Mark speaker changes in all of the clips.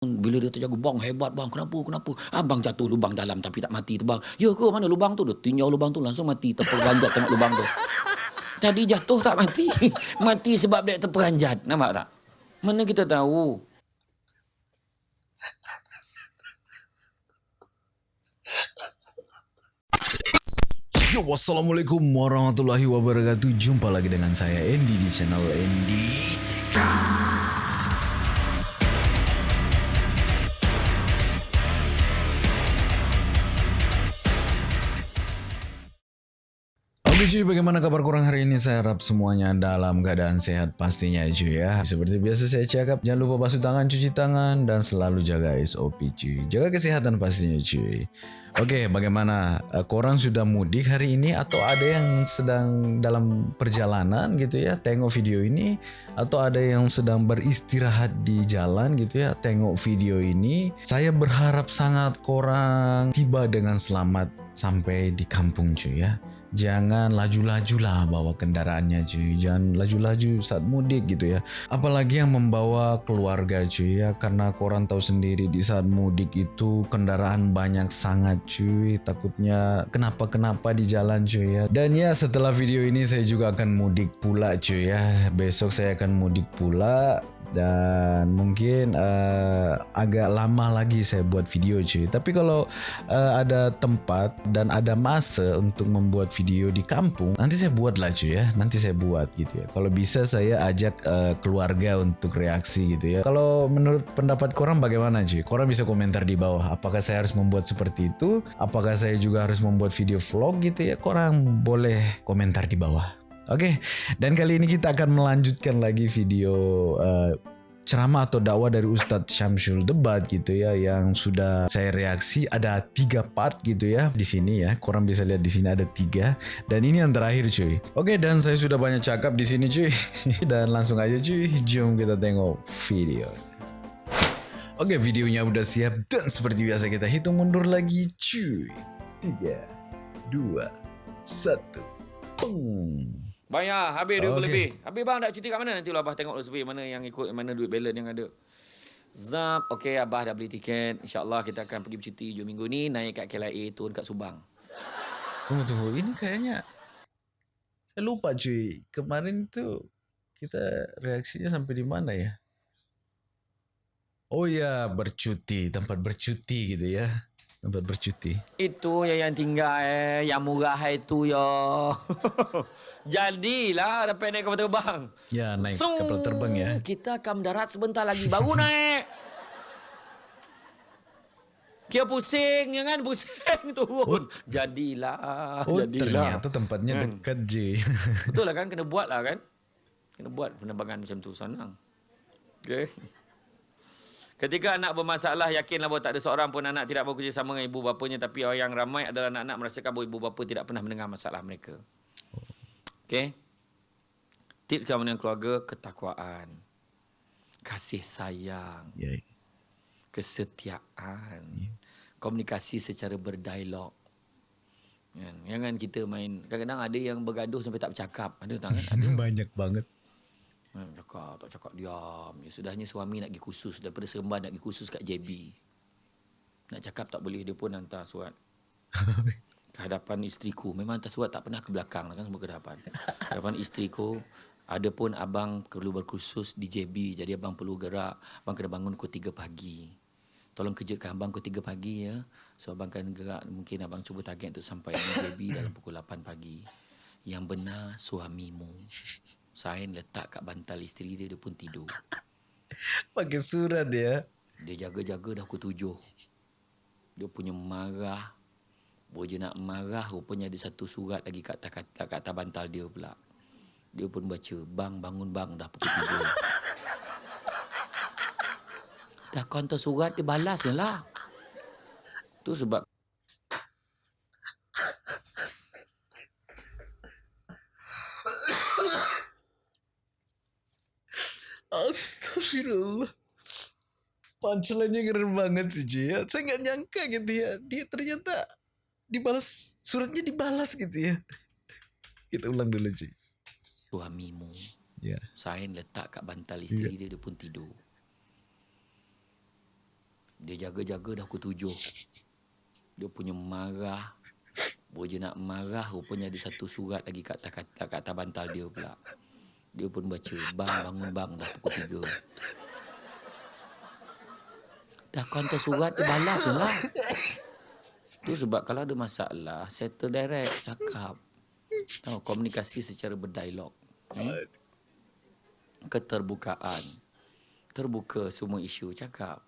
Speaker 1: Bila dia terjaga, bang hebat bang, kenapa, kenapa? Abang jatuh lubang dalam tapi tak mati tu bang. Ya ke mana lubang tu? Dia tinjau lubang tu langsung mati, terperanjat tengok lubang tu. Tadi jatuh tak mati. mati sebab dia terperanjat. Nampak tak? Mana kita tahu?
Speaker 2: Yo, Wassalamualaikum warahmatullahi wabarakatuh Jumpa lagi dengan saya Andy di channel Andy cuy, bagaimana kabar kurang hari ini? Saya harap semuanya dalam keadaan sehat pastinya cuy ya. Seperti biasa saya cakap, jangan lupa basuh tangan, cuci tangan, dan selalu jaga SOP cuy. Jaga kesehatan pastinya cuy. Oke, bagaimana? Uh, korang sudah mudik hari ini atau ada yang sedang dalam perjalanan gitu ya? Tengok video ini atau ada yang sedang beristirahat di jalan gitu ya? Tengok video ini. Saya berharap sangat korang tiba dengan selamat sampai di kampung cuy ya jangan laju-laju lah bawa kendaraannya cuy. Jangan laju-laju saat mudik gitu ya. Apalagi yang membawa keluarga cuy ya. Karena korang tahu sendiri di saat mudik itu kendaraan banyak sangat cuy. Takutnya kenapa-kenapa di jalan cuy ya. Dan ya setelah video ini saya juga akan mudik pula cuy ya. Besok saya akan mudik pula dan mungkin uh, agak lama lagi saya buat video cuy. Tapi kalau uh, ada tempat dan ada masa untuk membuat video di kampung nanti saya buat lah cuy ya. Nanti saya buat gitu ya. Kalau bisa saya ajak uh, keluarga untuk reaksi gitu ya. Kalau menurut pendapat korang bagaimana cuy? Korang bisa komentar di bawah. Apakah saya harus membuat seperti itu? Apakah saya juga harus membuat video vlog gitu ya? Korang boleh komentar di bawah Oke, dan kali ini kita akan melanjutkan lagi video uh, ceramah atau dakwah dari Ustadz Syamsul Debat gitu ya yang sudah saya reaksi ada tiga part gitu ya di sini ya. Korang bisa lihat di sini ada tiga dan ini yang terakhir cuy. Oke, dan saya sudah banyak cakap di sini cuy dan langsung aja cuy, jom kita tengok video. Oke, videonya udah siap dan seperti biasa kita hitung mundur lagi cuy. Tiga, dua, satu, boom.
Speaker 1: Bang ya, habis duit okay. lebih. Habis bang nak cuti kat mana nanti lah abah tengok dulu mana yang ikut mana duit balance yang ada. Zap, okey abah dah beli tiket. InsyaAllah kita akan pergi bercuti hujung minggu ni naik kat KLIA turun kat Subang.
Speaker 2: Tunggu tunggu, ini kayaknya saya lupa cuy. Kemarin tu kita reaksinya sampai di mana ya? Oh ya, bercuti, tempat bercuti gitu ya. Tempat bercuti.
Speaker 1: Itu yang yang tinggal eh, yang murah itu ya. Jadilah dapat naik kapal terbang.
Speaker 2: Ya, naik Sung, kapal terbang ya.
Speaker 1: Kita akan mendarat sebentar lagi baru naik. Kira pusing ya kan pusing turun. Oh. Jadilah,
Speaker 2: oh,
Speaker 1: jadilah.
Speaker 2: Ternyata tempatnya hmm. dekat je.
Speaker 1: Betul lah kan kena buat lah kan. Kena buat penerbangan macam tu senang. Okay. Ketika anak bermasalah, yakinlah bahawa tak ada seorang pun anak tidak bekerja sama dengan ibu bapanya. Tapi orang yang ramai adalah anak-anak merasakan bahawa ibu bapa tidak pernah mendengar masalah mereka. Okay. Tips keamanan keluarga, ketakwaan. Kasih sayang. Yeah. Kesetiaan. Yeah. Komunikasi secara berdialog. Kan? Jangan kita main. Kadang-kadang ada yang bergaduh sampai tak bercakap. Ada tak kan? Ada.
Speaker 2: Banyak banget.
Speaker 1: Cakap, tak cakap diam. Ya, sudahnya suami nak pergi khusus. Daripada seremban nak pergi khusus kat JB. Nak cakap tak boleh. Dia pun hantar surat. kehadapan isteriku. Memang surat tak pernah ke belakang lah kan semua kehadapan. Kehadapan isteriku, ada pun abang perlu berkursus di JB. Jadi abang perlu gerak. Abang kena bangun pukul 3 pagi. Tolong kejutkan abang pukul 3 pagi ya. So abang akan gerak. Mungkin abang cuba target untuk sampai di JB dalam pukul 8 pagi. Yang benar suamimu. Sain letak kat bantal isteri dia, dia pun tidur.
Speaker 2: Pakai surat dia.
Speaker 1: Dia jaga-jaga dah pukul 7. Dia punya marah Boja nak marah rupanya ada satu surat lagi kat atas, kat, atas bantal dia pula. Dia pun baca, bang bangun bang dah pukul tiga. dah kau hantar surat dia balas je lah. Tu sebab
Speaker 2: Astagfirullah. Punchline-nya keren banget sih, Ji. Ya. Saya nggak nyangka gitu ya. Dia ternyata dibalas suratnya dibalas gitu ya kita ulang dulu cuy
Speaker 1: suamimu ya yeah. sign letak kat bantal isteri yeah. dia dia pun tidur Dia jaga-jaga dah pukul tujuh. Dia punya marah. Boja nak marah. Rupanya ada satu surat lagi kat atas, kat atas bantal dia pula. Dia pun baca. Bang bangun bang dah pukul tiga. Dah kau hantar surat dia balas lah. Tu sebab kalau ada masalah, settle direct, cakap. Tahu, komunikasi secara berdialog. Hmm? Keterbukaan. Terbuka semua isu, cakap.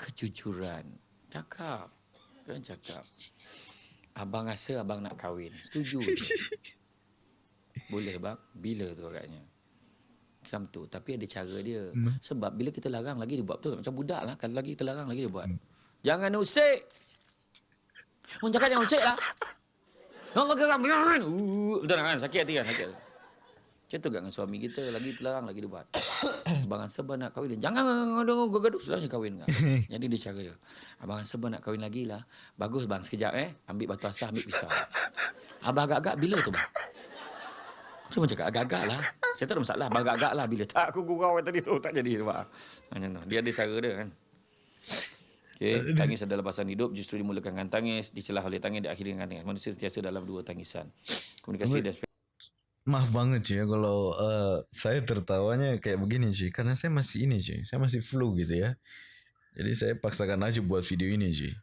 Speaker 1: Kejujuran, cakap. Kan cakap. Abang rasa abang nak kahwin. Setuju. Boleh bang? Bila tu agaknya? Macam tu. Tapi ada cara dia.
Speaker 2: Hmm.
Speaker 1: Sebab bila kita larang lagi dia buat betul. Macam budak lah. Kalau lagi kita larang lagi dia buat. Jangan usik. Orang cakap jangan usik lah. Orang geram. Uh, betul kan? Sakit hati kan? Sakit. Macam tu kat dengan suami kita. Lagi terlarang lagi dia buat. Abang rasa abang nak kahwin. Dia, Jangan gaduh-gaduh. Selalunya kahwin kan. Jadi dia cara dia. Abang rasa abang nak kahwin lagi lah. Bagus bang. Sekejap eh. Ambil batu asah, ambil pisau. Abang agak-agak bila tu bang? Cuma cakap agak-agak lah. Saya tak ada masalah. Agak-agak lah bila. Tak aku gurau tadi tu. Tak jadi. Macam tu. Dia ada cara dia kan. Okay. Tangis adalah pasangan hidup. Justru dimulakan dengan tangis. Dicelah oleh tangis. Diakhiri dengan tangis. Manusia sentiasa dalam dua tangisan. Komunikasi dan
Speaker 2: Maaf banget cuy ya kalau uh, saya tertawanya kayak begini cuy karena saya masih ini cuy. Saya masih flu gitu ya. Jadi saya paksakan aja buat video ini cuy.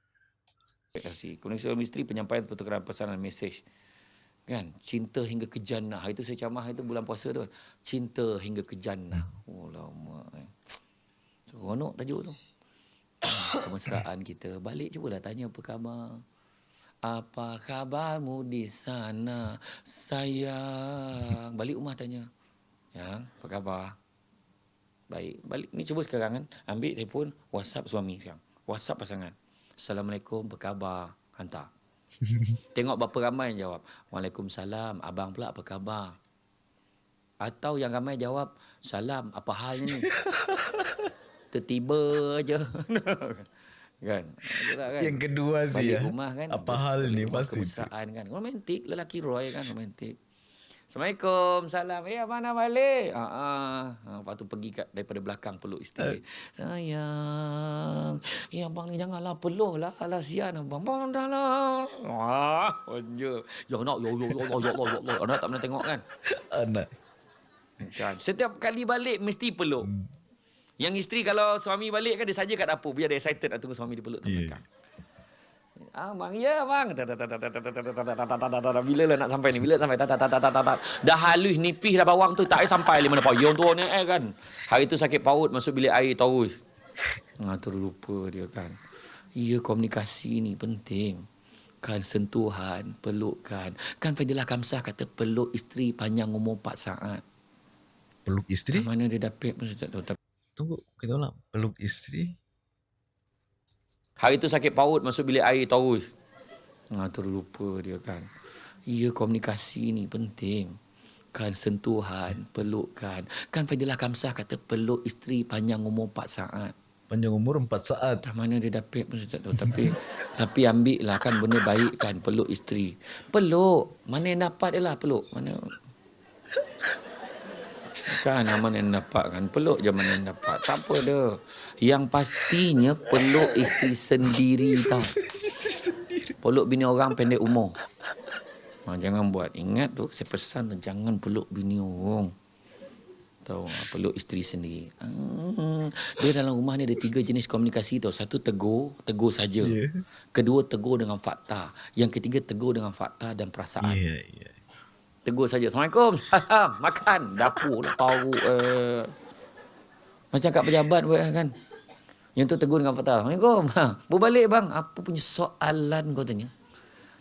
Speaker 1: ekspektasi. Komunikasi suami isteri penyampaian pertukaran pesanan mesej. Kan? Cinta hingga ke jannah. Itu saya camah itu bulan puasa tu. Cinta hingga ke jannah. Oh lama. Eh. Seronok tajuk tu. Kemesraan kita. Balik cubalah tanya apa khabar. Apa khabarmu di sana sayang? Balik rumah tanya. Ya, apa khabar? Baik. Balik ni cuba sekarang kan. Ambil telefon WhatsApp suami sekarang. WhatsApp pasangan. Assalamualaikum, apa khabar? Hantar. Tengok berapa ramai yang jawab. Waalaikumsalam. Abang pula apa khabar? Atau yang ramai jawab, salam, apa hal ni? Tertiba je. kan? Kan?
Speaker 2: Yang kedua sih ya.
Speaker 1: rumah kan.
Speaker 2: Apa hal ni pasti.
Speaker 1: Kemesraan kan. Romantik. Lelaki Roy kan romantik. Assalamualaikum. Salam. Eh, abang nak balik? Ha, ah. ha. Lepas tu pergi kat, daripada belakang peluk isteri. Sayang. Eh, abang ni janganlah peluh lah. Alah, sian abang. Abang dah lah. Wah, manja. Ya nak, ya ya ya ya ya ya ya. Anak tak pernah tengok kan?
Speaker 2: Anak.
Speaker 1: Kan. Setiap kali balik mesti peluk. Yang isteri kalau suami balik kan dia saja kat dapur. Biar dia excited nak tunggu suami dia peluk.
Speaker 2: Yeah.
Speaker 1: Yeah. Ah, bang, ya bang. Bila lah nak sampai ni? Bila sampai? Dah halus nipis dah bawang tu. Tak payah sampai lima depan. Yang tu ni eh kan. Hari tu sakit paut masuk bilik air terus. Ah, terlupa dia kan. Ya komunikasi ni penting. Kan sentuhan, pelukan. Kan Fadilah Kamsah kata peluk isteri panjang umur 4 saat.
Speaker 2: Peluk isteri?
Speaker 1: Mana dia dapat pun saya tak tahu.
Speaker 2: Tunggu, kita ulang. Peluk isteri?
Speaker 1: Hari tu sakit paut masuk bilik air terus. Ah, terlupa dia kan. Ya komunikasi ni penting. Kan sentuhan, pelukan. Kan Fadilah Kamsah kata peluk isteri panjang umur 4 saat.
Speaker 2: Panjang umur 4 saat.
Speaker 1: Dah mana dia dapat pun saya tak tahu. Tapi tapi ambil lah kan benda baik kan peluk isteri. Peluk. Mana yang dapat dia lah peluk. Mana Kan mana yang dapat kan. Peluk je mana yang dapat. Tak apa dah. Yang pastinya peluk isteri sendiri tau. Peluk bini orang pendek umur. Ha, jangan buat. Ingat tu saya pesan tu jangan peluk bini orang. Tahu peluk isteri sendiri. Hmm, dia dalam rumah ni ada tiga jenis komunikasi tau. Satu tegur, tegur saja.
Speaker 2: Ya.
Speaker 1: Kedua tegur dengan fakta. Yang ketiga tegur dengan fakta dan perasaan.
Speaker 2: Ya, ya.
Speaker 1: Tegur saja. Assalamualaikum. Salam. Makan. Dapur lah tahu. Uh, macam kat pejabat buat kan. Yang tu tegur dengan fakta. Assalamualaikum. Ha, berbalik bang. Apa punya soalan kau tanya?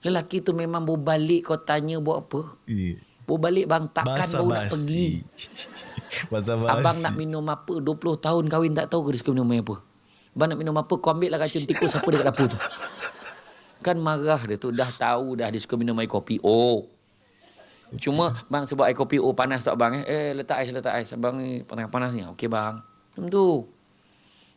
Speaker 1: Lelaki tu memang berbalik kau tanya buat apa?
Speaker 2: Ya.
Speaker 1: Berbalik bang takkan
Speaker 2: Basa
Speaker 1: baru nak pergi.
Speaker 2: Basa basi.
Speaker 1: Abang nak minum apa? 20 tahun kahwin tak tahu ke dia suka minum apa? Abang nak minum apa? Kau ambil lah racun tikus siapa dekat dapur tu. Kan marah dia tu. Dah tahu dah dia suka minum air kopi. Oh. Cuma bang sebab air kopi oh panas tak bang eh? Eh letak ais letak ais. Abang ni panas panas ni. Okey bang. Macam tu.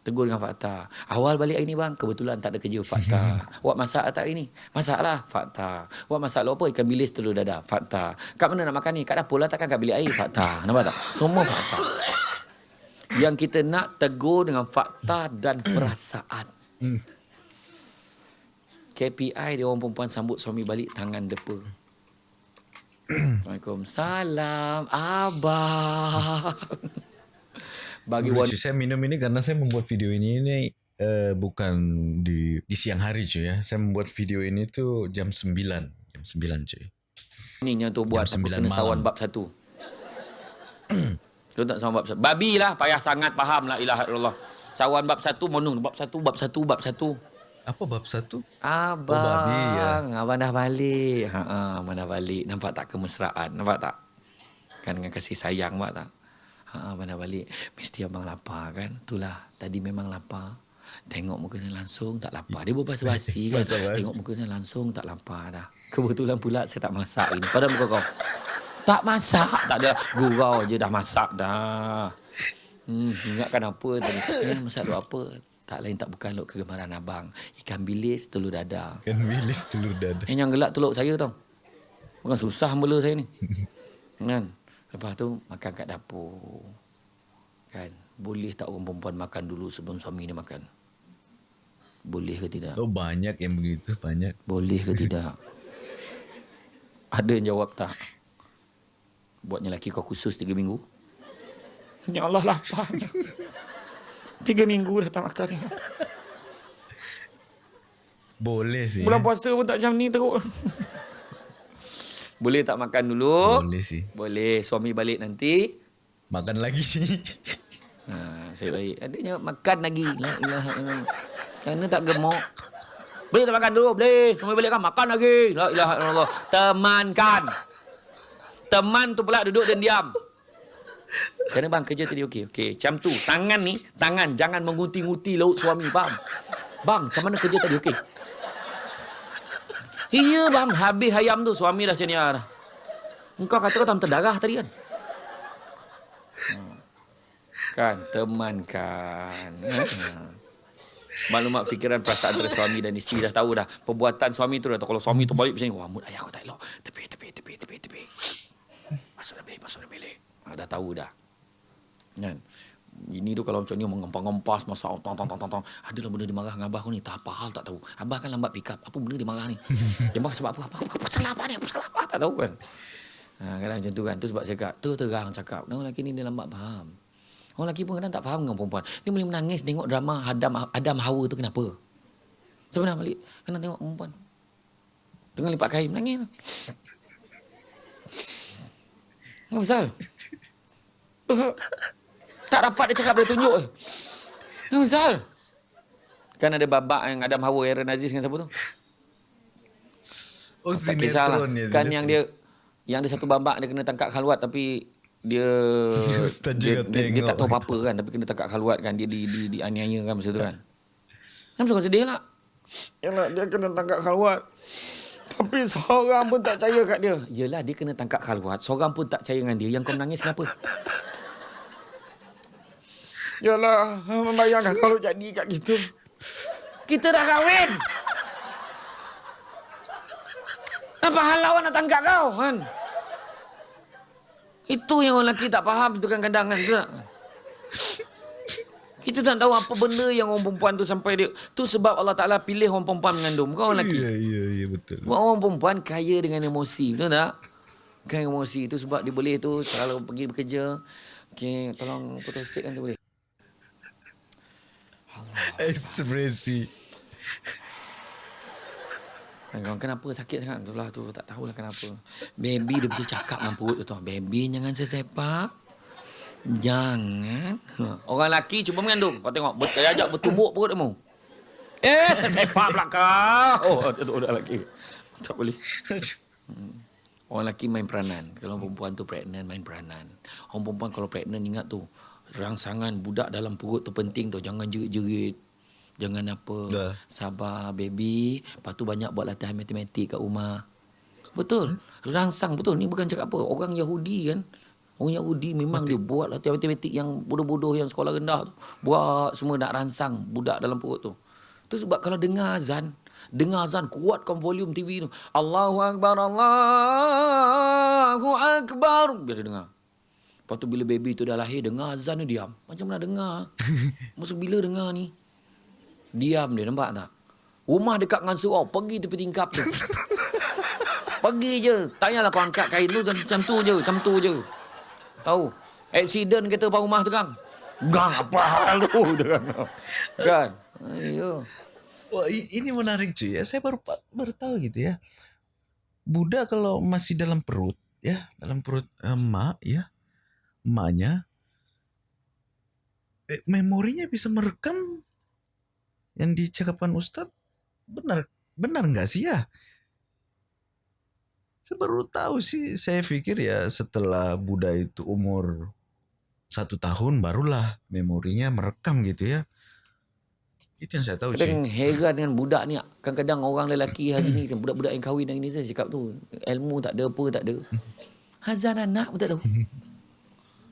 Speaker 1: Tegur dengan fakta. Awal balik hari ni bang, kebetulan tak ada kerja fakta. Awak masak tak hari ni? Masak lah, fakta. Awak masak lo apa? Ikan bilis telur dadah, fakta. Kat mana nak makan ni? Kat dapur lah takkan kat bilik air, fakta. Nampak tak? Semua fakta. Yang kita nak tegur dengan fakta dan perasaan. KPI dia orang perempuan sambut suami balik tangan depa. Waalaikumsalam abang. Bagi wanita
Speaker 2: cuy. Saya minum ini karena saya membuat video ini ini uh, bukan di di siang hari cuy ya. Saya membuat video ini tuh jam 9. Jam 9 cuy.
Speaker 1: ni yang tu buat
Speaker 2: Jam
Speaker 1: aku
Speaker 2: 9
Speaker 1: kena
Speaker 2: malam.
Speaker 1: sawan bab satu. tu tak sawan bab satu. Babi lah payah sangat faham la ilaha illallah. Sawan bab satu monung bab satu bab satu bab satu.
Speaker 2: Apa bab satu?
Speaker 1: Abang,
Speaker 2: Oh, babi, ya.
Speaker 1: abang dah balik. Ha, ha, abang dah balik. Nampak tak kemesraan? Nampak tak? Kan dengan kasih sayang, nampak tak? Ha, abang dah balik. Mesti abang lapar kan? Itulah, tadi memang lapar. Tengok muka saya langsung tak lapar. Dia berbahasa-basi kan?
Speaker 2: Basa-basi.
Speaker 1: Tengok muka saya langsung tak lapar dah. Kebetulan pula saya tak masak ini. Pada muka kau. Tak masak. Tak ada. Gurau je dah masak dah. Hmm, ingatkan apa tadi? Eh, masak apa? Tak lain tak bukan luk kegemaran abang. Ikan bilis, telur dadar.
Speaker 2: Kan bilis telur dada.
Speaker 1: Eh, yang gelak teluk saya tau. Bukan susah bela saya ni. kan? Lepas tu, makan kat dapur. Kan? Boleh tak orang perempuan makan dulu sebelum suami dia makan? Boleh ke tidak?
Speaker 2: Oh banyak yang begitu, banyak.
Speaker 1: Boleh ke tidak? Ada yang jawab tak? Buatnya lelaki kau khusus tiga minggu? Ya Allah lapar. tiga minggu dah tak makan ni.
Speaker 2: Boleh sih.
Speaker 1: Bulan puasa pun tak macam ni teruk. Boleh tak makan dulu?
Speaker 2: Boleh sih.
Speaker 1: Boleh. Suami balik nanti.
Speaker 2: Makan lagi sih.
Speaker 1: Ha, saya baik. Adanya makan lagi. La ilaha illallah. Kerana tak gemuk. Boleh tak makan dulu? Boleh. Suami balik kan makan lagi. La ilaha illallah. Temankan. Teman tu pula duduk dan diam. Kerana bang kerja tadi okey. Okey, macam tu. Tangan ni, tangan jangan menguti-nguti laut suami, faham? Bang, macam mana kerja tadi okey? Iya bang, habis ayam tu suami dah ni ah, dah. Engkau kata kau tak terdarah tadi kan? Kan, temankan. Ha. Maklumat fikiran perasaan antara suami dan isteri dah tahu dah. Perbuatan suami tu dah tahu. Kalau suami tu balik macam ni, wah mood ayah aku tak elok. Tepi, tepi, tepi, tepi, tepi. Masuk dalam bilik, masuk dalam bilik. Ha, dah tahu dah. Kan? Ini tu kalau macam ni mengempas-ngempas masa tong tong tong tong tong. Adalah benda dia marah dengan abah aku ni. Tak apa hal tak tahu. Abah kan lambat pick up. Apa benda dia marah ni? Dia marah sebab apa? Apa, apa, apa salah apa ni? Apa salah apa? Tak tahu kan? Ha, kadang macam tu kan. Tu sebab saya cakap. Tu terang cakap. Orang lelaki ni dia lambat faham. Orang lelaki pun kadang tak faham dengan perempuan. Dia boleh menangis tengok drama Adam Adam Hawa tu kenapa? Sebenarnya balik. Kena tengok perempuan. Dengan lipat kain menangis. Apa pasal? tak dapat dia cakap dia tunjuk. eh. Apa pasal? Kan ada babak yang Adam Hawa Aaron Aziz dengan siapa tu?
Speaker 2: Oh
Speaker 1: tak kisahlah.
Speaker 2: ya.
Speaker 1: Kan yang dia yang ada satu babak dia kena tangkap khalwat tapi dia dia,
Speaker 2: juga
Speaker 1: dia, dia, tak tahu apa-apa kan tapi kena tangkap khalwat kan dia di di, di aniaya kan masa tu kan. Kan suka sedih lah. Yalah dia kena tangkap khalwat. Tapi seorang pun tak percaya kat dia. Yelah dia kena tangkap khalwat. Seorang pun tak percaya dengan dia. Yang kau menangis kenapa? Yalah, membayangkan kalau jadi kat kita. Kita dah kahwin. Apa hal lawan nak tangkap kau kan? Itu yang orang lelaki tak faham itu kan kadang kan. Kita tak tahu apa benda yang orang perempuan tu sampai dia. Tu sebab Allah Ta'ala pilih orang perempuan mengandung. Bukan orang lelaki.
Speaker 2: Iya, iya, iya betul.
Speaker 1: Buat orang perempuan kaya dengan emosi. Betul tak? Kaya emosi. Itu sebab dia boleh tu kalau pergi bekerja. Okay, tolong putus stick kan tu boleh.
Speaker 2: Ekspresi.
Speaker 1: Kan kenapa sakit sangat Itulah tu tak tahulah kenapa. Baby dia betul cakap dengan perut tu. Baby jangan sesepak. Jangan. Orang lelaki cuba mengandung. Kau tengok. Saya ajak bertumbuk perut kamu. Eh, sesepak pula kau. Oh, ada tu orang lelaki. Tak boleh. Orang lelaki main peranan. Kalau perempuan tu pregnant, main peranan. Orang perempuan kalau pregnant, ingat tu. Rangsangan budak dalam perut tu penting tu. Jangan jerit-jerit. Jangan apa.
Speaker 2: Dah.
Speaker 1: Sabar, baby. Lepas tu banyak buat latihan matematik kat rumah. Betul. Rangsang betul. Ni bukan cakap apa. Orang Yahudi kan. Orang Yahudi memang dia buat latihan matematik yang bodoh-bodoh yang sekolah rendah tu. Buat semua nak rangsang budak dalam perut tu. Tu sebab kalau dengar azan, dengar azan kuatkan volume TV tu. Allahu akbar, Allahu akbar. Biar dia dengar. Lepas tu bila baby tu dah lahir, dengar azan dia diam. Macam mana dengar? Masa bila dengar ni? Diam dia, nampak tak? Rumah dekat dengan surau, pergi tepi tingkap tu. pergi je. Tak payahlah kau angkat kain tu, macam tu je, macam tu je. Tahu? Accident kereta depan rumah terang. Gang apa hal tu? Kan? Ayo.
Speaker 2: Wah, ini menarik cuy ya. Saya baru baru tahu gitu ya. Budak kalau masih dalam perut ya, dalam perut emak ya, emaknya eh, memorinya bisa merekam yang dicakapkan Ustadz benar benar nggak sih ya? Saya baru tahu sih. Saya pikir ya setelah Buddha itu umur satu tahun barulah memorinya merekam gitu ya. Itu yang saya tahu sih.
Speaker 1: Kadang heran dengan budak ni. Kadang-kadang orang lelaki hari ni, budak-budak yang kahwin hari ni, saya cakap tu, ilmu tak ada, apa tak ada. Hazan anak pun tak tahu.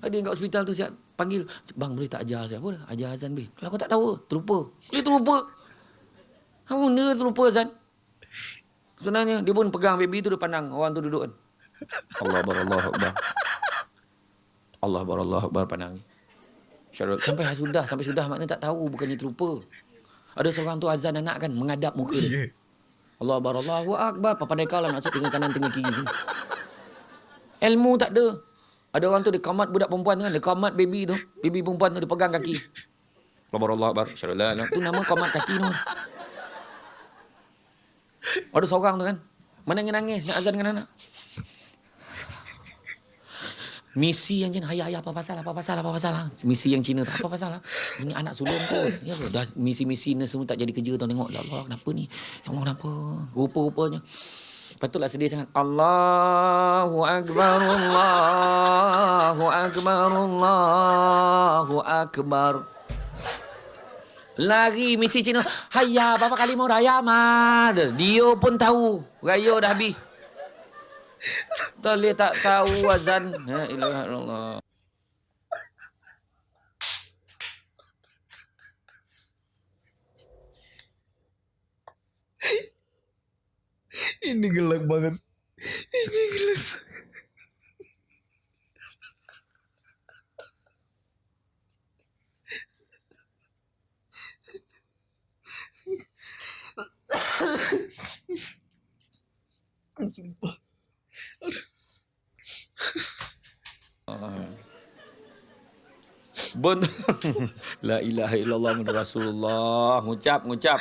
Speaker 1: Ada yang kat hospital tu siap panggil, bang boleh tak ajar saya? Apa? Ajar azan boleh. Kalau kau tak tahu, terlupa. Boleh terlupa. Apa benda terlupa azan? Sebenarnya dia pun pegang baby tu dia pandang orang tu duduk kan. Allah bar Allah akbar. Allah bar Allah akbar pandang ni. Syarul sampai sudah sampai sudah maknanya tak tahu bukannya terlupa. Ada seorang tu azan anak kan mengadap muka dia. Allah bar Allahu akbar. Apa pandai kau lah maksud tengah kanan tengah kiri. Ilmu tak ada. Ada orang tu dia kamat budak perempuan tu kan, dia kamat baby tu. Baby perempuan tu dia pegang kaki. Allah Allah akbar. Tu nama kamat kaki tu. Ada seorang tu kan. Menangis-nangis nak azan dengan anak. Misi yang Cina, ayah, ayah, apa pasal, apa pasal, apa pasal. lah. Misi yang Cina tu, apa pasal lah. Ini anak sulung tu. Ya, dah misi-misi ni semua tak jadi kerja tu. Tengok, ya Allah, kenapa ni? Ya Allah, kenapa? Rupa-rupanya. Patutlah sedih sangat. Allahu Akbar, Allahu Akbar, Allahu Akbar. Lari misi Cina. Hayya, berapa kali mau raya, mad. Dia pun tahu. Raya dah habis. Tak boleh tak tahu azan. Ya ilaha illallah.
Speaker 2: Ini gelap banget. Ini gelas. Sumpah.
Speaker 1: Bon. La ilaha illallah Rasulullah. Ngucap, ngucap.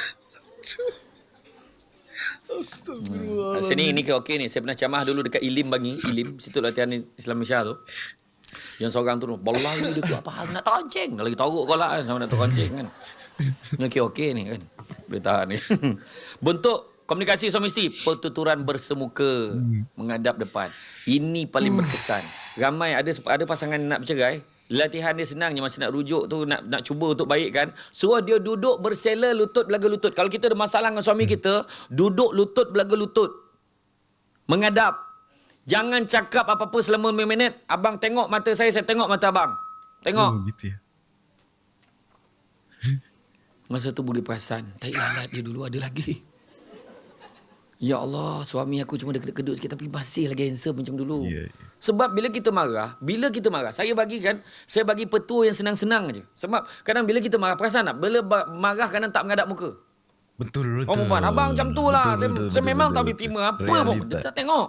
Speaker 2: Astagfirullah.
Speaker 1: Sini ni ke okey ni. Saya pernah camah dulu dekat Ilim bagi. Ilim. Situ latihan Islam Malaysia tu. Yang seorang tu, bola ni dia apa hal nak. Dah lagi teruk kau lah kan. Sama nak terkencing kan. Ni okey okey ni kan. Boleh tahan ni. Bentuk komunikasi suami isteri. Pertuturan bersemuka. Menghadap depan. Ini paling berkesan. Ramai ada ada pasangan nak bercerai. Latihan dia senang je masa nak rujuk tu nak nak cuba untuk baikkan. Suruh dia duduk bersela lutut belaga lutut. Kalau kita ada masalah dengan suami kita, duduk lutut belaga lutut. Menghadap. Jangan cakap apa-apa selama 5 minit. Abang tengok mata saya, saya tengok mata abang. Tengok.
Speaker 2: Oh, gitu ya.
Speaker 1: Masa tu boleh perasan. Tai lalat dia dulu ada lagi. Ya Allah, suami aku cuma dekat-dekat sikit tapi masih lagi handsome macam dulu.
Speaker 2: Ya, ya.
Speaker 1: Sebab bila kita marah, bila kita marah, saya bagi kan, saya bagi petua yang senang-senang aja. Sebab kadang bila kita marah, perasan tak? Bila marah kadang tak menghadap muka.
Speaker 2: Betul, betul.
Speaker 1: Orang perempuan, abang macam tu lah.
Speaker 2: Betul,
Speaker 1: saya
Speaker 2: betul,
Speaker 1: saya
Speaker 2: betul,
Speaker 1: memang
Speaker 2: betul,
Speaker 1: tak boleh terima apa pun. Dia tak tengok.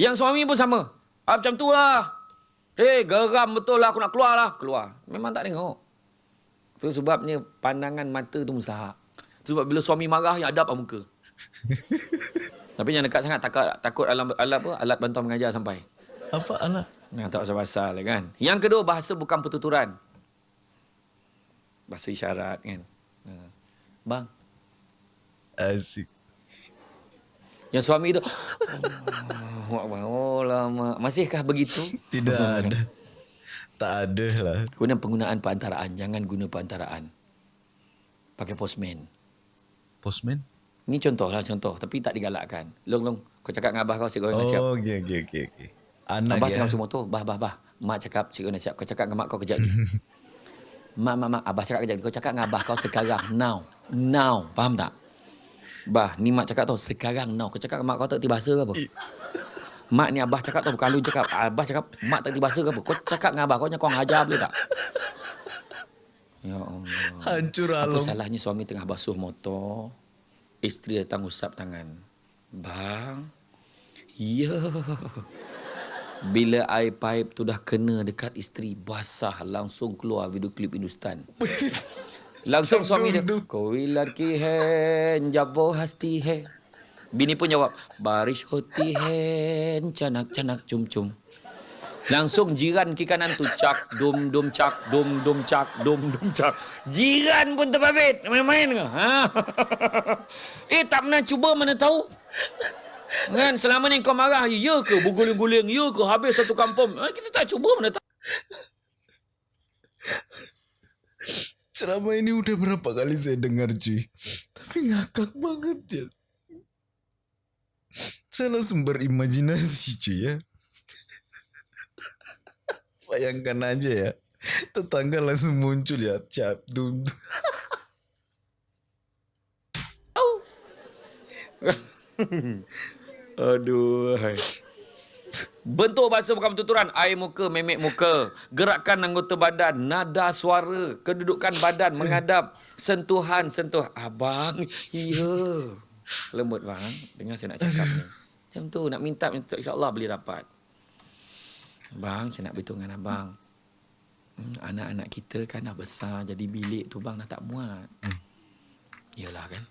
Speaker 1: Yang suami pun sama. Ah, macam tu lah. Eh, geram betul lah. Aku nak keluar lah. Keluar. Memang tak tengok. Itu sebabnya pandangan mata tu mustahak. Sebab bila suami marah, yang hadap lah muka. Tapi yang dekat sangat takut takut alat, alat apa alat bantuan mengajar sampai.
Speaker 2: Apa alah?
Speaker 1: Nah, tak pasal-pasal lah kan. Yang kedua bahasa bukan pertuturan. Bahasa isyarat kan. Ha. Bang,
Speaker 2: Asik.
Speaker 1: Yang suami tu Oh, oh lama. Masihkah begitu?
Speaker 2: Tidak ada. Tak ada lah.
Speaker 1: Guna penggunaan perantaraan, jangan guna perantaraan. Pakai postman.
Speaker 2: Postman?
Speaker 1: Ini contoh lah contoh tapi tak digalakkan. Long long kau cakap dengan abah kau goreng nasi siap.
Speaker 2: Oh, okey, okey, okey. okey. Anak
Speaker 1: Abah
Speaker 2: ya.
Speaker 1: tengah masuk motor, bah bah bah. Mak cakap goreng nasi siap. Kau cakap dengan mak kau kejap mak mak mak abah cakap kejap. Kau cakap dengan abah kau sekarang now. Now. Faham tak? Bah, ni mak cakap tau sekarang now. Kau cakap dengan mak kau tak reti bahasa ke apa? Mak ni abah cakap tau bukan lu cakap. Abah cakap mak tak dibahasa ke apa. Kau cakap dengan abah kau kau ajar boleh tak? Ya Allah.
Speaker 2: Hancur
Speaker 1: Apa
Speaker 2: alam.
Speaker 1: salahnya suami tengah basuh motor, isteri datang usap tangan. Bang, ya. Bila air pipe tu dah kena dekat isteri, basah langsung keluar video klip Hindustan. Langsung suami dia. Koi ladki hai, jabo hasti hai. Bini pun jawab, Barish hoti hai, canak-canak cum-cum. Langsung jiran kiri kanan tu cak dum dum cak dum dum cak dum dum cak. Jiran pun terbabit. Main-main ke? Ha? eh tak pernah cuba mana tahu. Kan selama ni kau marah ya ke berguling-guling ya ke habis satu kampung. Ha, kita tak cuba mana tahu.
Speaker 2: Ceramah ini udah berapa kali saya dengar cuy. Tapi ngakak banget ya. Saya langsung berimajinasi cuy ya. Bayangkan aja ya. Tetangga langsung muncul ya. Cap, dum, dum.
Speaker 1: Aduh. Bentuk bahasa bukan bertuturan. Air muka, memek muka. Gerakan anggota badan. Nada suara. Kedudukan badan menghadap. Sentuhan, sentuh. Abang, ya. Lembut bang. Dengar saya nak cakap ni. Macam tu. Nak minta, minta. InsyaAllah boleh dapat. Bang, saya nak beritahu dengan abang. Hmm, anak-anak kita kan dah besar. Jadi bilik tu bang dah tak muat.
Speaker 2: Hmm.
Speaker 1: Yalah kan.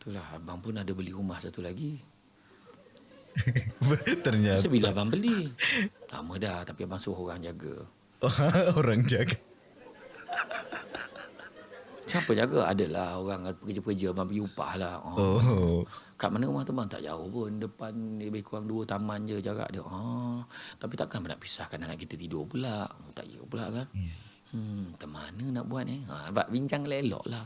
Speaker 1: Itulah abang pun ada beli rumah satu lagi.
Speaker 2: Ternyata
Speaker 1: Masa bila abang beli? Lama dah tapi abang suruh orang jaga.
Speaker 2: orang jaga.
Speaker 1: Siapa jaga? Adalah orang pekerja-pekerja abang pergi upah lah. Oh.
Speaker 2: Oh.
Speaker 1: Kat mana rumah tu bang? Tak jauh pun. Depan lebih kurang dua taman je jarak dia. Ah, tapi takkan nak pisahkan anak kita tidur pula. Tak ya pula kan? Hmm, macam mana nak buat ni? Ha, sebab bincang elok lah.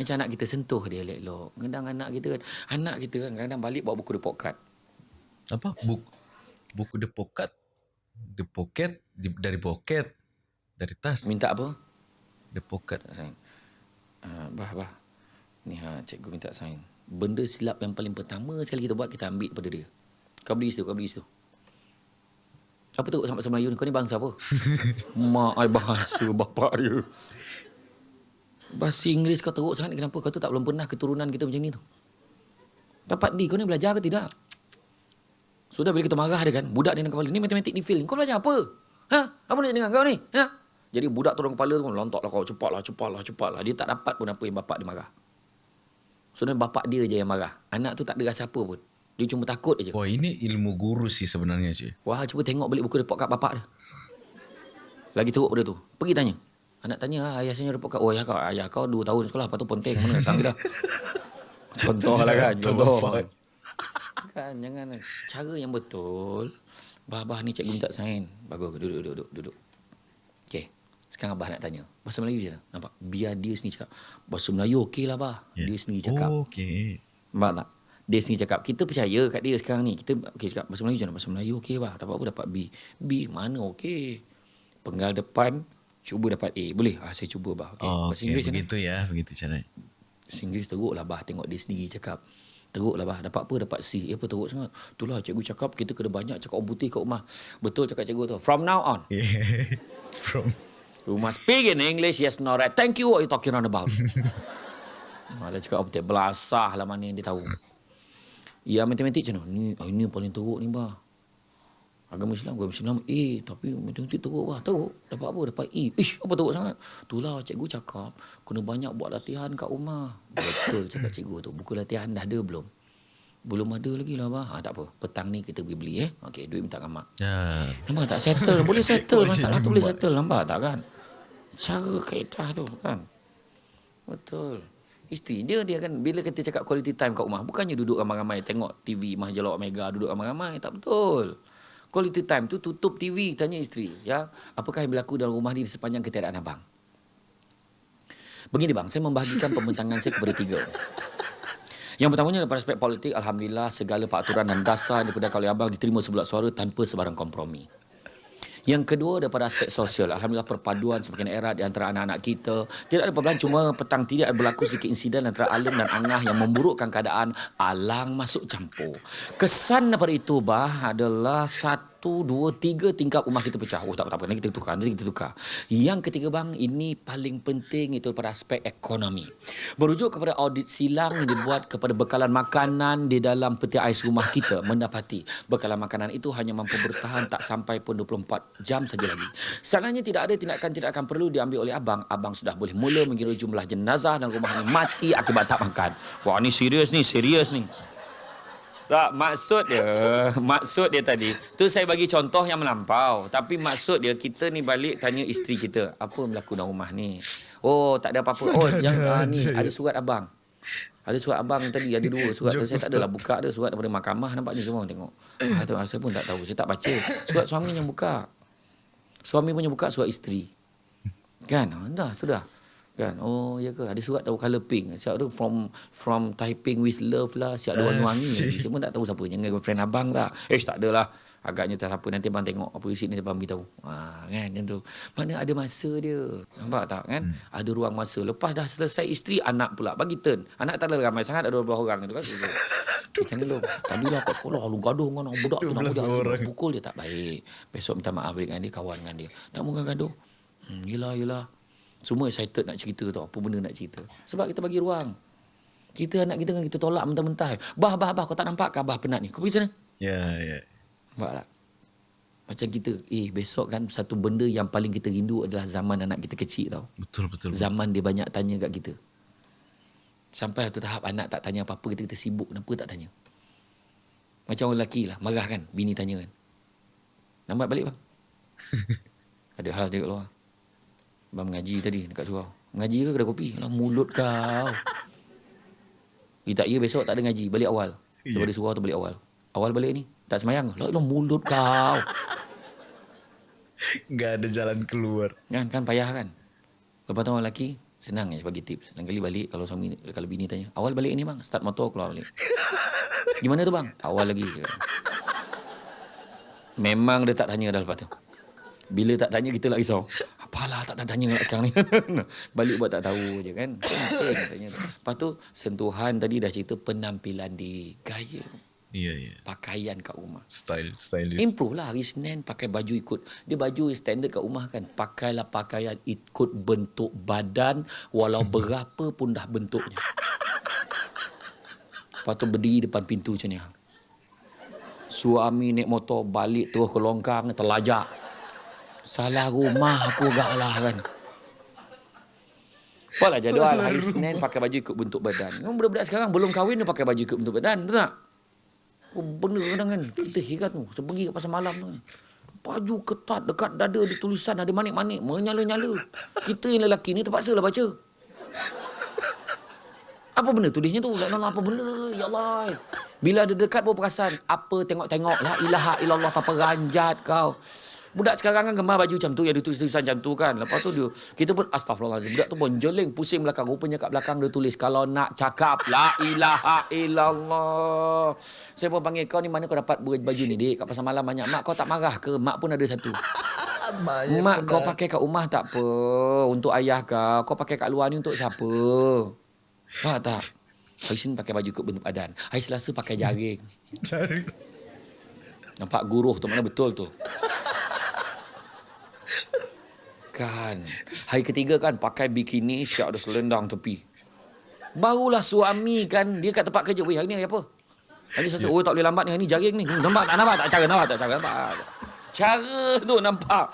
Speaker 1: Macam anak kita sentuh dia elok. Kadang anak kita kan, anak kita kan kadang balik bawa buku card.
Speaker 2: Apa? Buku buku the pocket. The di, dari pocket. Dari tas.
Speaker 1: Minta apa?
Speaker 2: The pocket.
Speaker 1: Tak. Uh, bah, bah. Ni ha, cikgu minta sign. Benda silap yang paling pertama sekali kita buat, kita ambil pada dia. Kau beli situ, kau beli situ. Apa tu sampai bahasa Melayu ni? Kau ni bangsa apa? Mak ai bahasa bapak dia. Bahasa Inggeris kau teruk sangat ni kenapa? Kau tu tak belum pernah keturunan kita macam ni tu. Dapat di, kau ni belajar ke tidak? Sudah bila kita marah dia kan, budak dia dalam kepala, ni matematik di fail. Kau belajar apa? Ha? Apa nak dengan kau ni? Ha? Jadi budak tu dalam kepala tu lontok lah kau, cepatlah, cepatlah, cepatlah. Dia tak dapat pun apa yang bapak dia marah. Sebenarnya bapak dia je yang marah. Anak tu tak ada rasa apa pun. Dia cuma takut je.
Speaker 2: Wah ini ilmu guru sih sebenarnya cuy.
Speaker 1: Wah, cuba tengok balik buku report kat bapak dia. Lagi teruk pada tu. Pergi tanya. Anak tanya, ah, ayah saya report kat, oh ayah kau, ayah kau 2 tahun sekolah, lepas tu ponteng, mana datang dah. Contoh lah kan, contoh. Kan, jangan. Cara yang betul, bah-bah ni cikgu minta sign. Bagus, duduk, duduk, duduk, duduk. Sekarang abah nak tanya. Bahasa Melayu je lah. Nampak? Biar dia sendiri cakap. Bahasa Melayu okey lah, bah.
Speaker 2: Ya.
Speaker 1: Dia sendiri cakap.
Speaker 2: Oh, okay.
Speaker 1: Nampak tak? Dia sendiri cakap, kita percaya kat dia sekarang ni. Kita okay, cakap bahasa Melayu je lah. Bahasa Melayu okey bah. Dapat apa? Dapat B. B mana okey. Penggal depan, cuba dapat A. Boleh? Ah, saya cuba bah. Okay.
Speaker 2: Oh,
Speaker 1: bahasa
Speaker 2: okay.
Speaker 1: Inggeris?
Speaker 2: Begitu ya, begitu cara.
Speaker 1: Bahasa Inggeris teruk lah bah. Tengok dia sendiri cakap. Teruk lah bah. Dapat apa? Dapat C. Eh, apa teruk sangat? Itulah cikgu cakap, kita kena banyak cakap orang putih kat rumah. Betul cakap cikgu tu. From now on,
Speaker 2: From
Speaker 1: You must speak in English. Yes, no, right. Thank you. What you talking on about? Malah cakap apa Belasah lah mana yang dia tahu. Ya, matematik macam mana? Ni, ah, ini yang paling teruk ni, bah. Agama Islam, agama Islam. Eh, tapi matematik teruk, bah. Teruk. Dapat apa? Dapat E. Ish, apa teruk sangat? Itulah cikgu cakap. Kena banyak buat latihan kat rumah. Betul cakap cikgu tu. Buku latihan dah ada belum? Belum ada lagi lah, bah. Ha, tak apa. Petang ni kita pergi beli, eh. Okey, duit minta dengan mak.
Speaker 2: ya.
Speaker 1: Nampak tak? Settle. Boleh settle. Masalah tu boleh settle. Nampak tak kan? Cara kaedah tu kan? Betul. Isteri dia dia kan Bila kita cakap quality time kat rumah Bukannya duduk ramai-ramai Tengok TV Majalah Omega Duduk ramai-ramai. Tak betul. Quality time tu tutup TV Tanya isteri ya. Apakah yang berlaku dalam rumah ni Sepanjang ketiadaan abang? Begini bang. Saya membahagikan pembentangan saya kepada tiga yang pertamanya daripada aspek politik, Alhamdulillah segala peraturan dan dasar daripada oleh abang diterima sebulat suara tanpa sebarang kompromi. Yang kedua daripada aspek sosial. Alhamdulillah perpaduan semakin erat di antara anak-anak kita. Tidak ada perbezaan cuma petang tidak berlaku sedikit insiden antara Alim dan Angah yang memburukkan keadaan. Alang masuk campur. Kesan daripada itu bah adalah satu satu, dua, tiga tingkap rumah kita pecah. Oh tak apa, tak apa. Nanti kita tukar, nanti kita tukar. Yang ketiga bang, ini paling penting itu pada aspek ekonomi. Berujuk kepada audit silang yang dibuat kepada bekalan makanan di dalam peti ais rumah kita mendapati bekalan makanan itu hanya mampu bertahan tak sampai pun 24 jam saja lagi. Sebenarnya tidak ada tindakan-tindakan perlu diambil oleh abang. Abang sudah boleh mula mengira jumlah jenazah dan rumah ini mati akibat tak makan. Wah ni serius ni, serius ni. Tak, maksud dia, maksud dia tadi, tu saya bagi contoh yang melampau. Tapi maksud dia, kita ni balik tanya isteri kita, apa berlaku dalam rumah ni? Oh, tak ada apa-apa. Oh, yang uh, ni, ada surat abang. Ada surat abang tadi, ada dua surat. tu. Saya tak adalah buka ada surat daripada mahkamah, nampak ni semua tengok. Ah, saya pun tak tahu, saya tak baca. Surat suami yang buka. Suami punya buka surat isteri. Kan? Ah, dah, sudah kan? Oh ya ke? Ada surat tahu color pink. Siap tu from from typing with love lah. Siap ada wangi-wangi. kita pun tak tahu siapa. Jangan friend abang tak. Eh tak adalah. Agaknya tak siapa. Nanti abang tengok apa isi ni abang beritahu. Ha, kan? Macam tu. Mana ada masa dia? Nampak tak kan? Hmm. ada ruang masa. Lepas dah selesai isteri anak pula bagi turn. Anak tak ada ramai sangat ada 12 orang. Tu kan? Macam ni lu tadi lah kat sekolah lu gaduh dengan budak tu nak budak pukul dia tak baik. Besok minta maaf dengan dia kawan dengan dia. Tak mungkin gaduh. Hmm, yelah yelah semua excited nak cerita tau. Apa benda nak cerita. Sebab kita bagi ruang. Kita anak kita kan kita tolak mentah-mentah. Bah, bah, bah. Kau tak nampak ke bah penat ni? Kau pergi sana?
Speaker 2: Ya, yeah, ya. Yeah.
Speaker 1: Nampak tak? Macam kita, eh besok kan satu benda yang paling kita rindu adalah zaman anak kita kecil tau.
Speaker 2: Betul, betul.
Speaker 1: Zaman dia banyak tanya kat kita. Sampai satu tahap anak tak tanya apa-apa, kita, kita sibuk. Kenapa tak tanya? Macam orang lelaki lah, marah kan, bini tanya kan. Lambat balik bang. Ada hal dia kat luar. Abang mengaji tadi dekat surau. Mengaji ke kedai kopi? Lah mulut kau. Eh tak ya besok tak ada ngaji. Balik awal. Yeah. Daripada surau tu balik awal. Awal balik ni. Tak semayang. Lah, lah mulut kau.
Speaker 2: Gak ada jalan keluar.
Speaker 1: Kan, kan payah kan? Lepas tu orang lelaki, senang je bagi tips. Lain kali balik kalau suami kalau bini tanya, awal balik ni bang, start motor keluar balik. Gimana tu bang? Awal lagi. Memang dia tak tanya dah lepas tu. Bila tak tanya kita lah risau. Apalah tak tanya nak sekarang ni. Balik buat tak tahu je kan. Penting tanya. Lepas tu sentuhan tadi dah cerita penampilan di gaya.
Speaker 2: Ya, yeah, ya. Yeah.
Speaker 1: Pakaian kat rumah.
Speaker 2: Style, stylist.
Speaker 1: Improve lah hari Senin pakai baju ikut. Dia baju standard kat rumah kan. Pakailah pakaian ikut bentuk badan walau berapa pun dah bentuknya. Lepas tu berdiri depan pintu macam ni. Suami naik motor balik terus ke longkang terlajak. Salah rumah aku gak lah kan. Apalah jadual hari Senin pakai baju ikut bentuk badan. Yang budak-budak sekarang belum kahwin dia pakai baju ikut bentuk badan. Betul tak? Oh, benda kadang kan. Kita heran tu. Saya pergi ke pasar malam tu. Baju ketat dekat dada ada tulisan ada manik-manik. Menyala-nyala. Kita yang lelaki ni terpaksa lah baca. Apa benda tulisnya tu? Lah apa benda? Ya Allah. Bila ada dekat pun perasan. Apa tengok-tengok. La ilaha illallah. Tak ranjat kau. Budak sekarang kan gemar baju macam tu yang dia tulis-tulisan macam tu kan. Lepas tu dia kita pun astagfirullahalazim. Budak tu pun jeling pusing belakang. Rupanya kat belakang dia tulis kalau nak cakap la ilaha illallah. Saya pun panggil kau ni mana kau dapat baju ni dik? Kat pasal malam banyak. Mak kau tak marah ke? Mak pun ada satu. Mak kau pakai kat rumah tak apa. Untuk ayah kau. Kau pakai kat luar ni untuk siapa? Faham tak? Hari Senin pakai baju kot bentuk badan. Hari Selasa pakai jaring. Jaring. Nampak guruh tu mana betul tu. Kan. Hari ketiga kan pakai bikini siap ada selendang tepi. Barulah suami kan dia kat tempat kerja. Weh hari ni hari apa? Hari ni yeah. oh tak boleh lambat ni. Hari ni jaring ni. Hmm, nampak tak nampak tak cara nampak tak cara nampak. Cara tu nampak.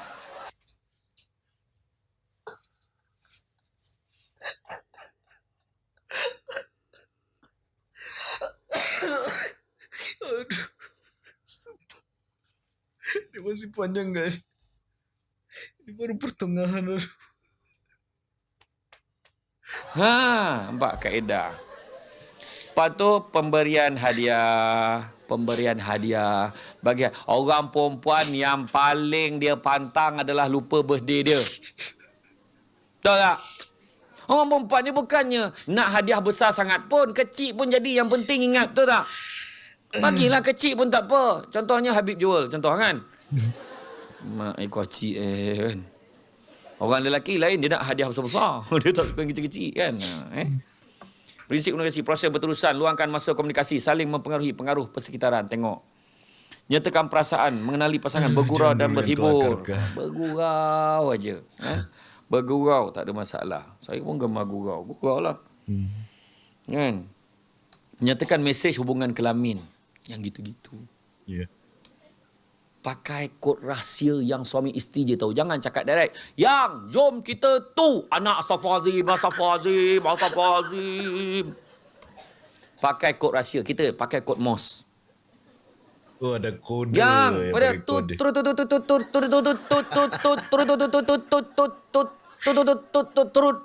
Speaker 2: Aduh. Dia masih panjang kan? Ini baru pertengahan.
Speaker 1: Ha, nampak kaedah. Lepas tu pemberian hadiah, pemberian hadiah bagi orang perempuan yang paling dia pantang adalah lupa birthday dia. Tahu tak? Orang perempuan ni bukannya nak hadiah besar sangat pun, kecil pun jadi yang penting ingat, tahu tak? Bagilah kecil pun tak apa. Contohnya Habib Jual, contoh kan? Mak eh kocik eh kan. Orang lelaki lain dia nak hadiah besar-besar. dia tak suka yang kecil-kecil kan. Ha, eh. Prinsip komunikasi, proses berterusan, luangkan masa komunikasi, saling mempengaruhi pengaruh persekitaran. Tengok. Nyatakan perasaan, mengenali pasangan, bergurau dan berhibur.
Speaker 2: kelakar-kelakar.
Speaker 1: Bergurau aja. Eh? Bergurau, tak ada masalah. Saya pun gemar gurau. Gurau lah.
Speaker 2: Hmm.
Speaker 1: Kan? Menyatakan mesej hubungan kelamin. Yang gitu-gitu.
Speaker 2: Ya.
Speaker 1: Pakai kod rahsia yang suami isteri je tahu. Jangan cakap direct. Yang, jom kita tu. Anak Astaghfirullahaladzim, Astaghfirullahaladzim, Astaghfirullahaladzim. Pakai kod rahsia. Kita pakai kod MOS.
Speaker 2: Oh ada kode
Speaker 1: Yang, pada
Speaker 2: pakai
Speaker 1: tut,
Speaker 2: kode.
Speaker 1: turut, turut, turut, turut, turut, turut, turut, turut, turut, turut, turut, turut, turut, turut, turut, turut, turut, turut, turut, turut.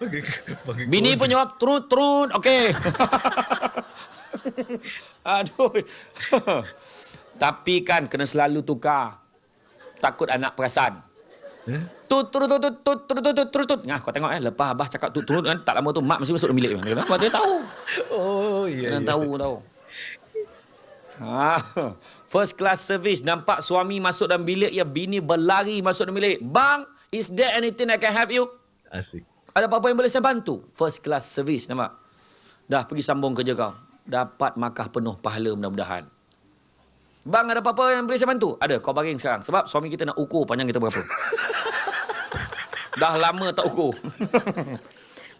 Speaker 2: Pakai pakai
Speaker 1: Bini
Speaker 2: kode.
Speaker 1: pun jawab turut, turut. Okey. Aduh. Tapi kan kena selalu tukar. Takut anak perasan.
Speaker 2: Eh?
Speaker 1: Tut turut turut tut turut turut turut turut. Ngah kau tengok eh lepas abah cakap tut turut kan tak lama tu mak mesti masuk dalam bilik kan. Dia tahu?
Speaker 2: Oh iya.
Speaker 1: Kena
Speaker 2: iya.
Speaker 1: tahu tahu. Ha. First class service nampak suami masuk dalam bilik ya bini berlari masuk dalam bilik. Bang, is there anything I can help you?
Speaker 2: Asik.
Speaker 1: Ada apa-apa yang boleh saya bantu? First class service nampak. Dah pergi sambung kerja kau. Dapat markah penuh pahala mudah-mudahan. Bang ada apa-apa yang boleh saya bantu? Ada, kau baring sekarang. Sebab suami kita nak ukur panjang kita berapa. Dah lama tak ukur.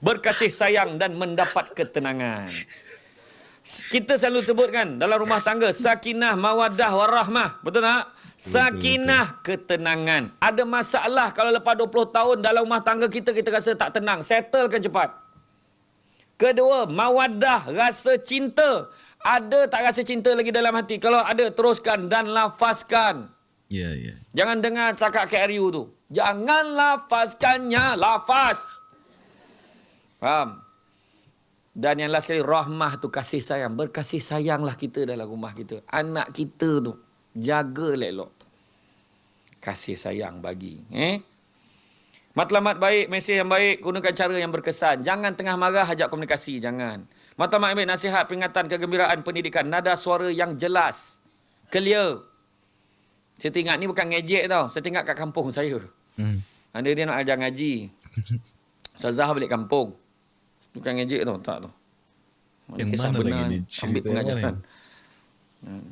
Speaker 1: Berkasih sayang dan mendapat ketenangan. Kita selalu sebutkan dalam rumah tangga sakinah mawaddah warahmah. Betul tak? Sakinah ketenangan. Ada masalah kalau lepas 20 tahun dalam rumah tangga kita kita rasa tak tenang. Settlekan cepat. Kedua, mawaddah, rasa cinta. Ada tak rasa cinta lagi dalam hati? Kalau ada, teruskan dan lafazkan.
Speaker 2: Iya iya.
Speaker 1: Jangan dengar cakap KRU tu. Jangan lafazkannya, lafaz. Faham? Dan yang last sekali, rahmah tu kasih sayang. Berkasih sayanglah kita dalam rumah kita. Anak kita tu, jaga elok. Kasih sayang bagi. Eh? Matlamat baik, mesej yang baik, gunakan cara yang berkesan. Jangan tengah marah, ajak komunikasi. Jangan. Matlamat baik, nasihat, peringatan, kegembiraan, pendidikan. Nada suara yang jelas. Clear. Saya teringat ni bukan ngejek tau. Saya teringat kat kampung saya.
Speaker 2: Hmm.
Speaker 1: Ada dia nak ajar ngaji. Ustazah balik kampung. Bukan ngejek tau. Tak tau.
Speaker 2: Yang
Speaker 1: Kisah
Speaker 2: mana
Speaker 1: benar
Speaker 2: lagi
Speaker 1: ni. Ambil
Speaker 2: yang
Speaker 1: pengajaran. Hmm.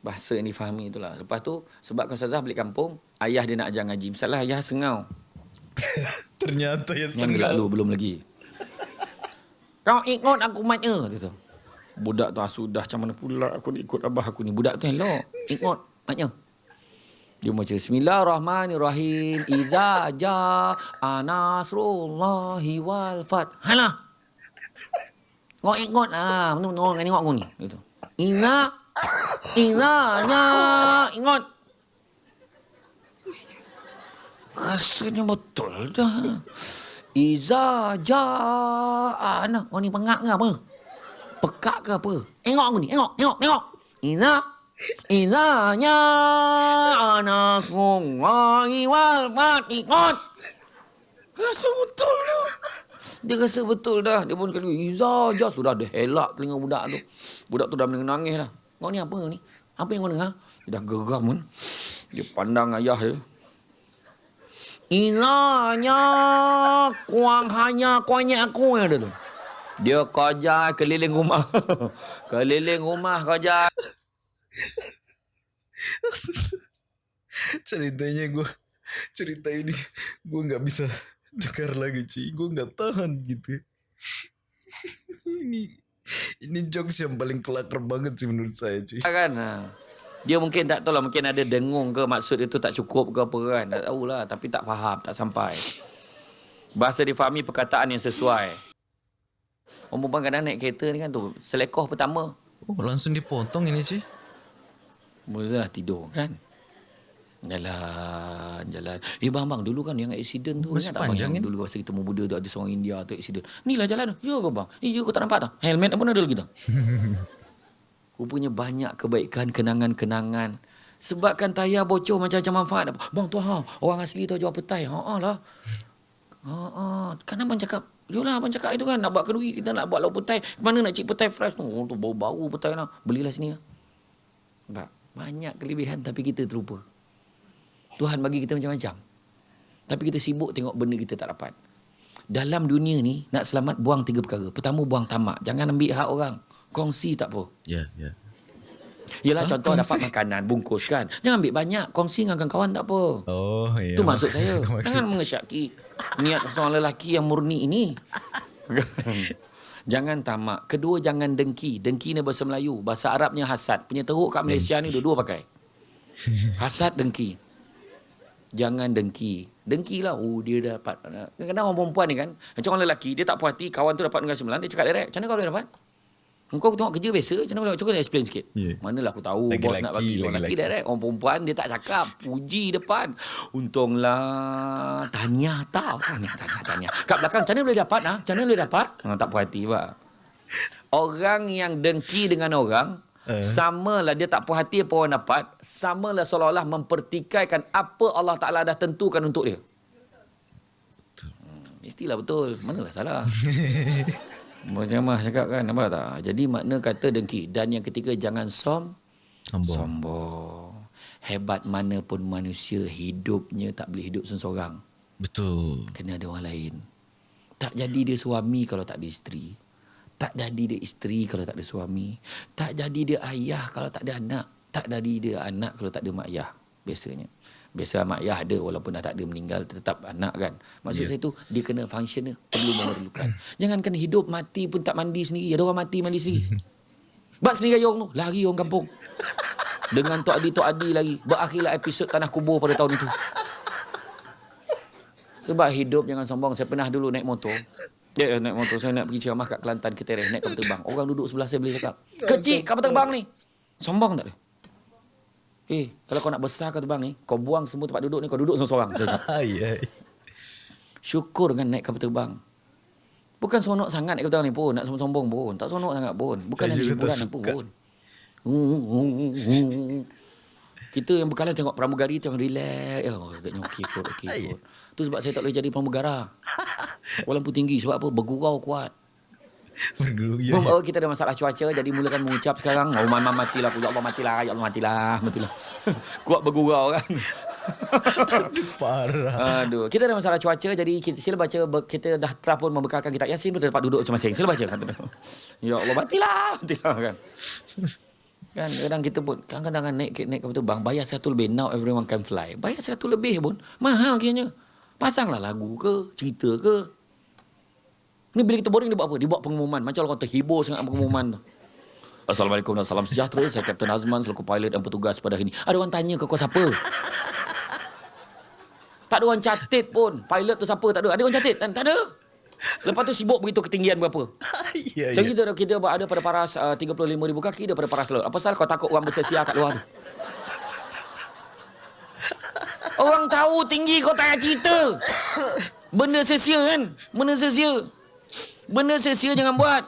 Speaker 1: Bahasa yang difahami itulah. Lepas tu, sebab Ustazah balik kampung, ayah dia nak ajar ngaji. Misalnya ayah sengau.
Speaker 2: Ternyata yang
Speaker 1: Yang gelak lu belum lagi. Kau ikut aku matnya. Dia tu. Budak tu ah, sudah macam mana pula aku nak ikut abah aku ni. Budak tu elok. Ikut matnya. Dia baca Bismillahirrahmanirrahim. Iza ja'a nasrullahi wal fat. Halah. Kau ikut ah. Betul betul tengok aku ni. Gitu. Iza Iza nya ikut. Rasanya betul dah. Iza ja'ana. Oh ni pengak ke apa? Pekak ke apa? Tengok aku ni. Tengok, tengok, tengok. Iza. Iza nya anakku wahi wal matikot. Rasa betul dah. Dia rasa betul dah. Dia pun kali Iza ja sudah dia helak telinga budak tu. Budak tu dah menangis dah. Kau ni apa ni? Apa yang kau dengar? Dia dah geram kan. Dia pandang ayah dia. Inanya kuang hanya kuanya aku yang ada tu. Dia kerja keliling rumah. keliling rumah kerja.
Speaker 2: Ceritanya gue cerita ini gue nggak bisa dengar lagi cuy. Gue nggak tahan gitu. ini ini jokes yang paling kelakar banget sih menurut saya cuy.
Speaker 1: kan. Dia mungkin tak tahu lah. Mungkin ada dengung ke maksud itu tak cukup ke apa kan. Tak tahulah. Tapi tak faham. Tak sampai. Bahasa difahami perkataan yang sesuai. Orang perempuan kadang naik kereta ni kan tu. Selekoh pertama.
Speaker 2: Oh langsung dipotong ini cuy.
Speaker 1: Mulalah tidur kan. Jalan, jalan. Eh bang, bang, dulu kan yang accident tu.
Speaker 2: Masih panjang kan?
Speaker 1: Dulu masa kita muda tu ada seorang India tu accident. Ni lah jalan tu. Ya ke bang? Eh, ya kau tak nampak tak? Helmet pun ada lagi tak? Rupanya banyak kebaikan, kenangan-kenangan. Sebabkan tayar bocor macam-macam manfaat. Bang tu ha, orang asli tu jual petai. Ha ah lah. Ha ah. Kan abang cakap, Yolah abang cakap itu kan nak buat kenduri kita nak buat lauk petai. Mana nak cik petai fresh tu? Oh, tu bau-bau petai lah. Belilah sini lah. Tak. Banyak kelebihan tapi kita terlupa. Tuhan bagi kita macam-macam. Tapi kita sibuk tengok benda kita tak dapat. Dalam dunia ni, nak selamat buang tiga perkara. Pertama, buang tamak. Jangan ambil hak orang. Kongsi tak apa.
Speaker 2: Ya, ya.
Speaker 1: Yelah
Speaker 2: Ha,
Speaker 1: contoh
Speaker 2: kongsi.
Speaker 1: dapat makanan, bungkus kan. Jangan ambil banyak. Kongsi dengan kawan-kawan tak apa.
Speaker 2: Oh, ya.
Speaker 1: Itu maksud saya.
Speaker 2: Maksud.
Speaker 1: Jangan mengesyaki niat seorang lelaki yang murni ini. jangan tamak. Kedua, jangan dengki. Dengki ni bahasa Melayu. Bahasa Arabnya hasad. Punya teruk kat Malaysia ni dua-dua pakai. Hasad, dengki. Jangan dengki. Dengki lah. Oh, dia dapat. Kadang-kadang orang perempuan ni kan. Macam orang lelaki, dia tak puas hati. Kawan tu dapat dengan sembilan. Dia cakap direct. Macam mana kau boleh dapat? Engkau tengok kerja biasa. Macam mana boleh? Cuba explain sikit.
Speaker 2: Ya.
Speaker 1: Manalah aku tahu
Speaker 2: Lagi
Speaker 1: bos nak bagi. Orang
Speaker 2: lagi
Speaker 1: lelaki
Speaker 2: lelaki.
Speaker 1: direct. Orang perempuan dia tak cakap. Puji depan. Untunglah. Tanya tau. Tanya, tanya, tanya. Kat belakang, macam mana boleh dapat? Ha? Macam mana boleh dapat? Ha, tak puas hati, Pak. Orang yang dengki dengan orang,
Speaker 2: Eh.
Speaker 1: samalah dia tak puas hati apa orang dapat, samalah seolah-olah mempertikaikan apa Allah Ta'ala dah tentukan untuk dia. Hmm, mestilah betul. Manalah salah. Macam Mas cakap kan, nampak tak? Jadi makna kata dengki. Dan yang ketiga, jangan som,
Speaker 2: Sombong.
Speaker 1: sombong. Hebat mana pun manusia, hidupnya tak boleh hidup seorang.
Speaker 2: Betul.
Speaker 1: Kena ada orang lain. Tak jadi dia suami kalau tak ada isteri. Tak jadi dia isteri kalau tak ada suami. Tak jadi dia ayah kalau tak ada anak. Tak jadi dia anak kalau tak ada mak ayah. Biasanya. Biasa mak ayah ada walaupun dah tak ada meninggal tetap anak kan. Maksud
Speaker 2: Ya.
Speaker 1: saya tu dia kena function dia perlu memerlukan. Jangan kena hidup mati pun tak mandi sendiri. Ada orang mati mandi sendiri. Bak sendiri orang tu. Lari orang kampung. Dengan Tok Adi, Tok Adi lagi. Berakhirlah episod Tanah Kubur pada tahun itu. Sebab hidup jangan sombong. Saya pernah dulu naik motor. Ya, naik motor. Saya nak pergi ceramah kat Kelantan, Ketereh. Naik kapal terbang. Orang duduk sebelah saya boleh cakap. Kecil kapal terbang ni. Sombong tak dia? Eh, kalau kau nak besar kapal terbang ni, kau buang semua tempat duduk ni, kau duduk seorang-seorang. Syukur kan naik kapal terbang. Bukan seronok sangat naik kapal terbang ni pun. Nak sombong pun. Tak seronok sangat pun. Bukan
Speaker 2: Saya
Speaker 1: ada hiburan
Speaker 2: suka.
Speaker 1: pun. Kita yang bekalan tengok pramugari tu yang relax. Oh, agaknya okey kot, okey kot. Tu sebab saya tak boleh jadi pramugara. Walaupun tinggi. Sebab apa? Bergurau kuat.
Speaker 2: Berguru. Ya,
Speaker 1: Bom,
Speaker 2: ya.
Speaker 1: oh, kita ada masalah cuaca jadi mulakan mengucap sekarang. Oh, mama matilah aku. Ya Allah matilah. Ya Allah matilah. Matilah. Kuat bergurau kan.
Speaker 2: Parah.
Speaker 1: Aduh, kita ada masalah cuaca jadi kita sila baca kita dah telah pun membekalkan kitab Yasin tu dapat duduk masing-masing. Sila baca dia. Ya Allah matilah, matilah kan. Kan kadang kita pun kadang-kadang kan naik naik kapal terbang bayar satu lebih now everyone can fly. Bayar satu lebih pun mahal kiranya. Pasanglah lagu ke, cerita ke. Ni bila kita boring dia buat apa? Dia buat pengumuman. Macam orang terhibur sangat pengumuman tu. Assalamualaikum dan salam sejahtera. Saya Kapten Azman selaku pilot dan petugas pada hari ini. Ada orang tanya ke kau siapa? Tak ada orang catit pun. Pilot tu siapa? Tak ada. Ada orang catit? Tak ada. Lepas tu sibuk begitu ketinggian berapa.
Speaker 2: ya,
Speaker 1: So
Speaker 2: ya.
Speaker 1: kita, kita ada pada paras uh, 35 ribu kaki, dia pada paras laut. Apa salah kau takut orang bersesia kat luar tu? Orang tahu tinggi kau tak payah cerita. Benda sesia kan? Benda sesia. Benda sesia jangan buat.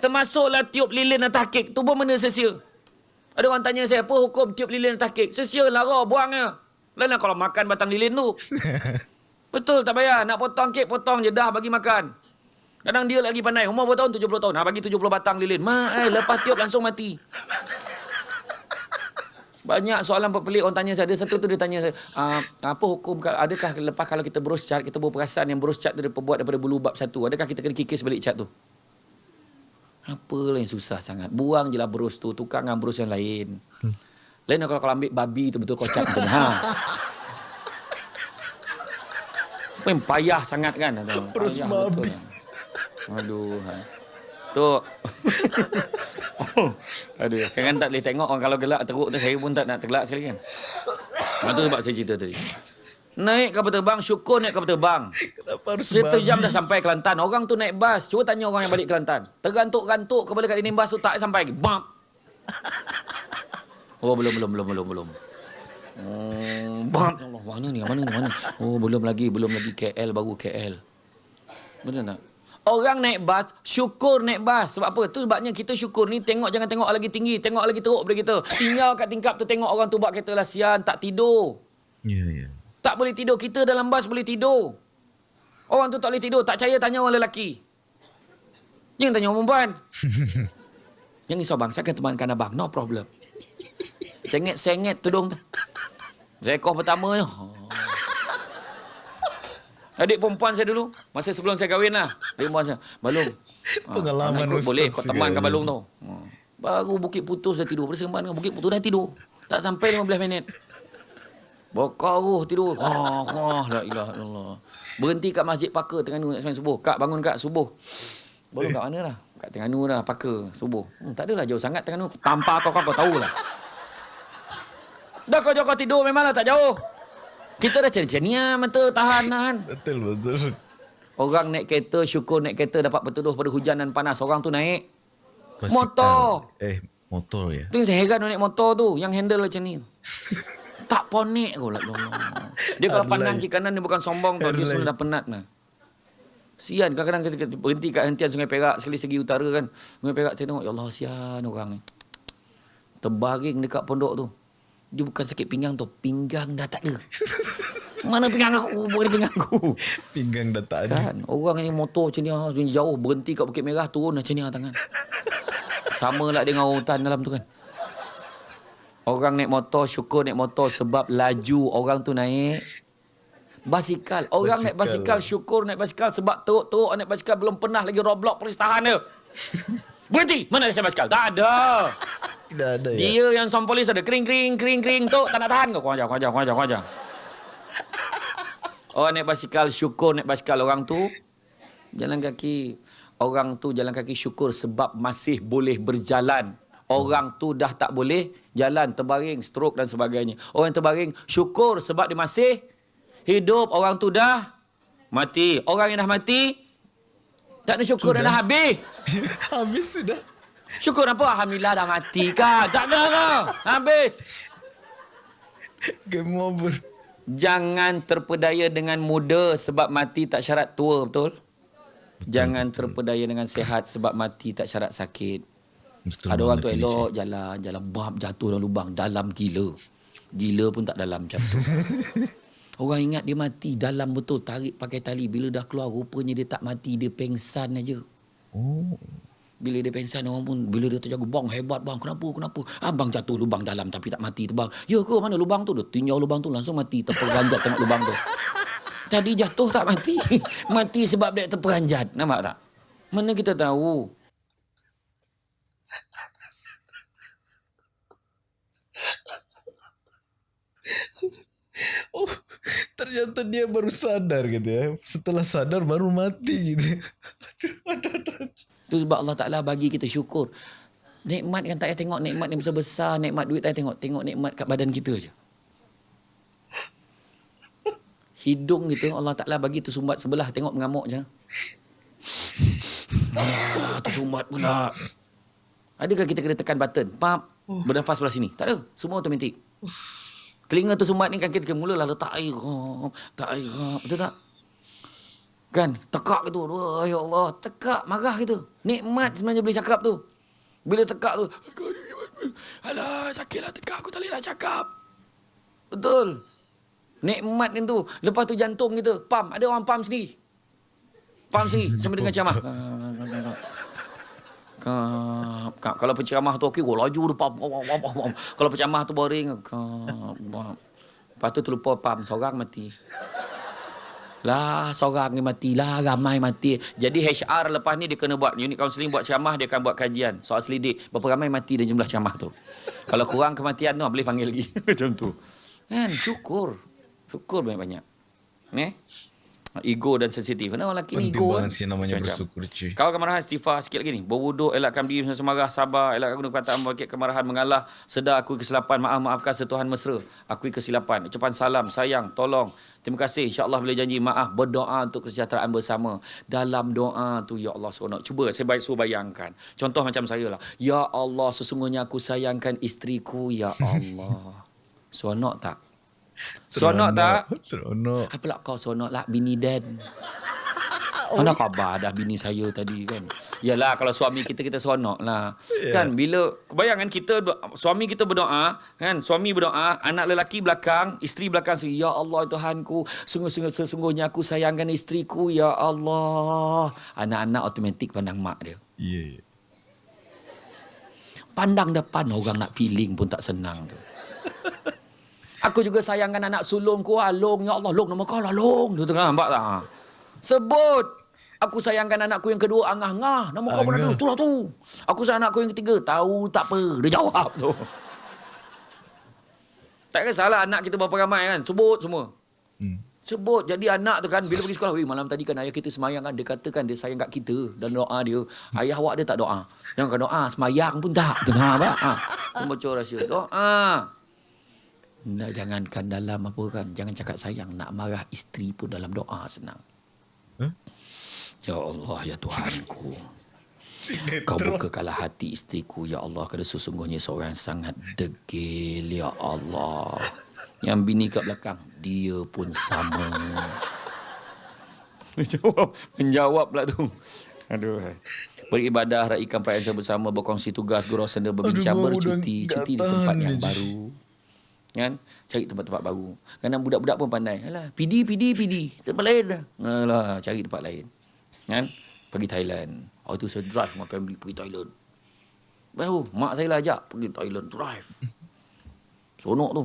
Speaker 1: Termasuklah tiup lilin atas kek. Tu pun benda sesia. Ada orang tanya saya, apa hukum tiup lilin atas kek? Sesia lah kau, buangnya. Lain kalau makan batang lilin tu. Betul, tak payah. Nak potong kek, potong je dah bagi makan. Kadang dia lagi pandai. Umur berapa tahun? 70 tahun. Ha, bagi 70 batang lilin. Ma, eh, lepas tiup langsung mati. Banyak soalan pelik orang tanya saya. Ada satu tu dia tanya saya, ah, apa hukum, kalau- adakah lepas kalau kita berus cat, kita berperasan yang berus cat tu dia buat daripada bulu bab satu. Adakah kita kena kikis balik cat tu? Apalah yang susah sangat. Buang je lah berus tu. Tukar dengan berus yang lain. Lain kalau kau ambil babi tu betul kau cat. Ha. Apa yang payah sangat kan?
Speaker 2: Berus babi.
Speaker 1: betul. Aduh. Ha. Tu. Aduh, sekarang tak boleh tengok orang kalau gelak teruk tu saya pun tak nak tergelak sekali kan. Tu sebab saya cerita tadi. Naik kapal terbang, syukur naik kapal terbang.
Speaker 2: Kenapa harus
Speaker 1: Satu
Speaker 2: babi?
Speaker 1: jam dah sampai Kelantan. Orang tu naik bas. Cuba tanya orang yang balik Kelantan. Tergantuk-gantuk kepala kat dinding bas tu tak sampai. Bam. Oh, belum, belum, belum, belum, belum. Oh, bam. Allah, mana ni? Mana ni? Mana? Oh, belum lagi, belum lagi KL, baru KL. Betul tak? Orang naik bas, syukur naik bas. Sebab apa? Tu sebabnya kita syukur ni tengok jangan tengok lagi tinggi, tengok lagi teruk daripada kita. Tinggal kat tingkap tu tengok orang tu buat kereta lah sian, tak tidur.
Speaker 2: Ya, ya.
Speaker 1: Tak boleh tidur. Kita dalam bas boleh tidur. Orang tu tak boleh tidur. Tak percaya tanya orang lelaki. Jangan tanya orang perempuan. Jangan risau bang. Saya akan temankan abang. No problem. Sengit-sengit tudung tu. Seekor pertama je. Adik perempuan saya dulu, masa sebelum saya kahwin lah. Adik perempuan saya, Balung.
Speaker 2: Pengalaman
Speaker 1: ikut
Speaker 2: Ustaz
Speaker 1: Boleh, kau teman
Speaker 2: sekali.
Speaker 1: kan Balung tu. Ah. Baru Bukit Putus dah tidur. Bersembang dengan Bukit Putus dah tidur. Tak sampai 15 minit. Bokaruh tidur. Ha, ha, la ilaha illallah. Berhenti kat Masjid Paka Terengganu nak sembang subuh. Kak bangun kak subuh. Balung kat mana lah? Kat Terengganu lah, Paka, subuh. Hmm, tak adalah jauh sangat Terengganu. Tanpa kau kau, kau tahulah. Dah kau jauh kau tidur memanglah tak jauh. Kita dah cenia mata tahan tahan.
Speaker 2: Betul betul.
Speaker 1: Orang naik kereta syukur naik kereta dapat berteduh pada hujan dan panas. Orang tu naik.
Speaker 2: Basikal.
Speaker 1: Motor.
Speaker 2: Eh, motor ya.
Speaker 1: Tu yang saya heran naik motor tu. Yang handle macam ni. tak ponek kau lah. Dia kalau pandang kiri kanan dia bukan sombong tau. Dia
Speaker 2: Airline.
Speaker 1: sebenarnya dah penat lah. Sian kadang-kadang kita, kita berhenti kat hentian Sungai Perak sekali segi utara kan. Sungai Perak saya tengok ya Allah sian orang ni. Terbaring dekat pondok tu. Dia bukan sakit pinggang tu, pinggang dah tak ada. Mana pinggang aku? Bukan pinggang aku.
Speaker 2: Pinggang dah tak ada.
Speaker 1: Kan orang ni motor macam ni ah, jauh berhenti kat Bukit Merah turun macam ni ah, tangan. Sama lah dengan orang hutan dalam tu kan. Orang naik motor syukur naik motor sebab laju orang tu naik basikal. Orang naik
Speaker 2: Basikal.
Speaker 1: basikal syukur naik basikal sebab teruk-teruk naik basikal belum pernah lagi roadblock polis tahan dia. Berhenti. Mana lesen basikal? Tak ada.
Speaker 2: Tidak ada ya.
Speaker 1: Dia yang som polis ada kering kering kering kering tu tak nak tahan kau. Kau ajar, kau ajar, kau ajar, kau ajar. Orang naik basikal syukur naik basikal orang tu jalan kaki. Orang tu jalan kaki syukur sebab masih boleh berjalan. Orang tu dah tak boleh jalan, terbaring, stroke dan sebagainya. Orang yang terbaring syukur sebab dia masih hidup. Orang tu dah mati. Orang yang dah mati tak ada syukur dah, dah habis.
Speaker 2: Habis sudah.
Speaker 1: Syukur apa? Alhamdulillah dah mati kan? Tak ada kan? Habis.
Speaker 2: Game over.
Speaker 1: Jangan terpedaya dengan muda sebab mati tak syarat tua, betul? Jangan terpedaya dengan sehat sebab mati tak syarat sakit.
Speaker 2: Betul
Speaker 1: Ada orang tu elok jalan, jalan bab jatuh dalam lubang, dalam gila. Gila pun tak dalam macam tu. Orang ingat dia mati dalam betul tarik pakai tali bila dah keluar rupanya dia tak mati dia pengsan aja.
Speaker 2: Oh.
Speaker 1: Bila dia pengsan orang pun bila dia terjaga bang hebat bang kenapa kenapa abang jatuh lubang dalam tapi tak mati tu bang. Ya ke mana lubang tu dia tinjau lubang tu langsung mati terperanjat tengok lubang tu. Tadi jatuh tak mati. mati sebab dia terperanjat. Nampak tak? Mana kita tahu?
Speaker 2: Oh, ternyata dia baru sadar gitu ya. Setelah sadar baru mati gitu. Aduh, aduh, aduh.
Speaker 1: Tu sebab Allah Ta'ala bagi kita syukur. Nikmat kan tak payah tengok nikmat yang besar-besar, nikmat duit tak payah tengok. Tengok nikmat kat badan kita je. Hidung kita Allah Ta'ala bagi tersumbat sebelah. Tengok mengamuk je. Ah, tersumbat pula. Adakah kita kena tekan button? Pap, bernafas sebelah sini. Tak ada. Semua automatik. Telinga tersumbat ni kan kita kena mulalah letak air. Oh, tak air. Oh, betul tak? Kan? Tekak gitu. Wah, ya Allah. Tekak. Marah gitu. Nikmat sebenarnya boleh cakap tu. Bila tekak tu. Alah, sakitlah tekak. Aku tak boleh nak cakap. Betul. Nikmat ni tu. Lepas tu jantung kita. Pam. Ada orang pam sendiri. Pam sendiri. Sambil dengan ceramah. Kap. Kalau penceramah tu okey, oh, laju pam. Kalau penceramah tu boring, pam. Lepas tu terlupa pam, seorang mati. Lah, seorang ni mati. Lah, ramai mati. Jadi HR lepas ni dia kena buat unit kaunseling, buat ceramah, dia akan buat kajian. Soal selidik. Berapa ramai mati dan jumlah ceramah tu. Kalau kurang kematian tu, boleh panggil lagi. Macam tu. Kan, syukur. Syukur banyak-banyak. Ni? Ego dan sensitif. Kenapa orang lelaki ni
Speaker 2: Penting
Speaker 1: ego
Speaker 2: banget sih namanya
Speaker 1: Macam-macam.
Speaker 2: bersyukur cuy.
Speaker 1: Kau kemarahan istighfar sikit lagi ni. Berwuduk, elakkan diri semasa marah, sabar, elakkan guna perkataan membangkit kemarahan, mengalah, sedar akui kesilapan, maaf maafkan setuhan mesra, akui kesilapan, ucapan salam, sayang, tolong, terima kasih, insya-Allah boleh janji maaf, berdoa untuk kesejahteraan bersama. Dalam doa tu ya Allah SWT. Cuba saya baik suruh bayangkan. Contoh macam saya lah. Ya Allah, sesungguhnya aku sayangkan isteriku, ya Allah. Seronok tak? Seronok tak?
Speaker 2: Seronok.
Speaker 1: Apalah kau seronok lah bini Dan. Mana khabar dah bini saya tadi kan. Yalah kalau suami kita kita seronok lah.
Speaker 2: Ya.
Speaker 1: Kan bila kebayangan kita suami kita berdoa kan suami berdoa anak lelaki belakang isteri belakang ya Allah Tuhanku sungguh-sungguh sesungguhnya aku sayangkan isteriku ya Allah. Anak-anak automatik pandang mak dia.
Speaker 2: Ya. Yeah.
Speaker 1: Pandang depan orang nak feeling pun tak senang tu. Aku juga sayangkan anak sulungku ah, Long. Ya Allah, Long nama kau lah Long. Tu tengah nampak tak? Ha. Sebut. Aku sayangkan anakku yang kedua Angah-Angah. Nama kau mana
Speaker 2: Angah.
Speaker 1: tu? Tu lah tu. Aku sayang anakku yang ketiga. Tahu tak apa. Dia jawab tu. Tak salah anak kita berapa ramai kan. Sebut semua.
Speaker 2: Hmm.
Speaker 1: Sebut. Jadi anak tu kan bila pergi sekolah. Weh malam tadi kan ayah kita semayang kan. Dia katakan dia sayang kat kita. Dan doa dia. Ayah awak dia tak doa. Yang kan doa. Semayang pun tak. Tengah apa? Ha. Itu bocor rahsia. Doa. Nah, jangankan dalam apa kan. Jangan cakap sayang. Nak marah isteri pun dalam doa senang.
Speaker 2: Huh?
Speaker 1: Ya Allah, ya Tuhanku. Kau bukakanlah hati isteriku, Ya Allah. Kerana sesungguhnya seorang yang sangat degil, Ya Allah. Yang bini kat belakang, dia pun sama. Menjawab, menjawab pula tu. Aduh. Beribadah, raikan perayaan bersama, berkongsi tugas, gurau senda, berbincang,
Speaker 2: Aduh,
Speaker 1: bercuti. Cuti di tempat yang baru. Kan? Cari tempat-tempat baru. Kadang budak-budak pun pandai. Alah, PD, PD, PD. Tempat lain dah. Alah, cari tempat lain. Kan? Pergi Thailand. Oh tu saya drive dengan family pergi Thailand. Baru mak saya lah ajak pergi Thailand drive. Sonok tu.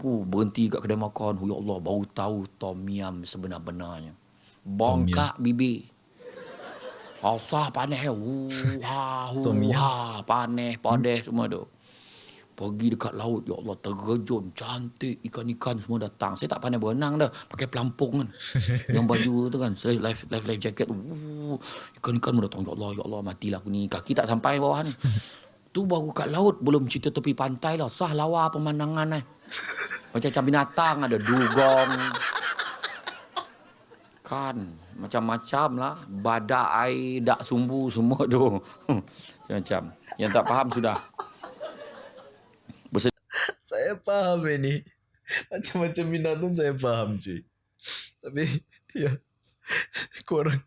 Speaker 1: Uh, berhenti kat kedai makan. Oh, ya Allah, baru tahu tom yum sebenar-benarnya. Bongkak bibir. Asah panas. Uh, ha, hu, ha, panas, padas semua tu. Pergi dekat laut, ya Allah, terjun, cantik, ikan-ikan semua datang. Saya tak pandai berenang dah, pakai pelampung kan. Yang baju tu kan, life, life, life jacket tu. Ikan-ikan semua datang, ya Allah, ya Allah, matilah aku ni. Kaki tak sampai bawah ni. Tu baru kat laut, belum cerita tepi pantai lah. Sah lawa pemandangan eh. Macam-macam binatang, ada dugong. Kan, macam-macam lah. Badak air, dak sumbu semua tu. Macam-macam. Yang tak faham sudah.
Speaker 2: Saya faham ini. Macam-macam binatang saya faham cuy. Tapi ya korang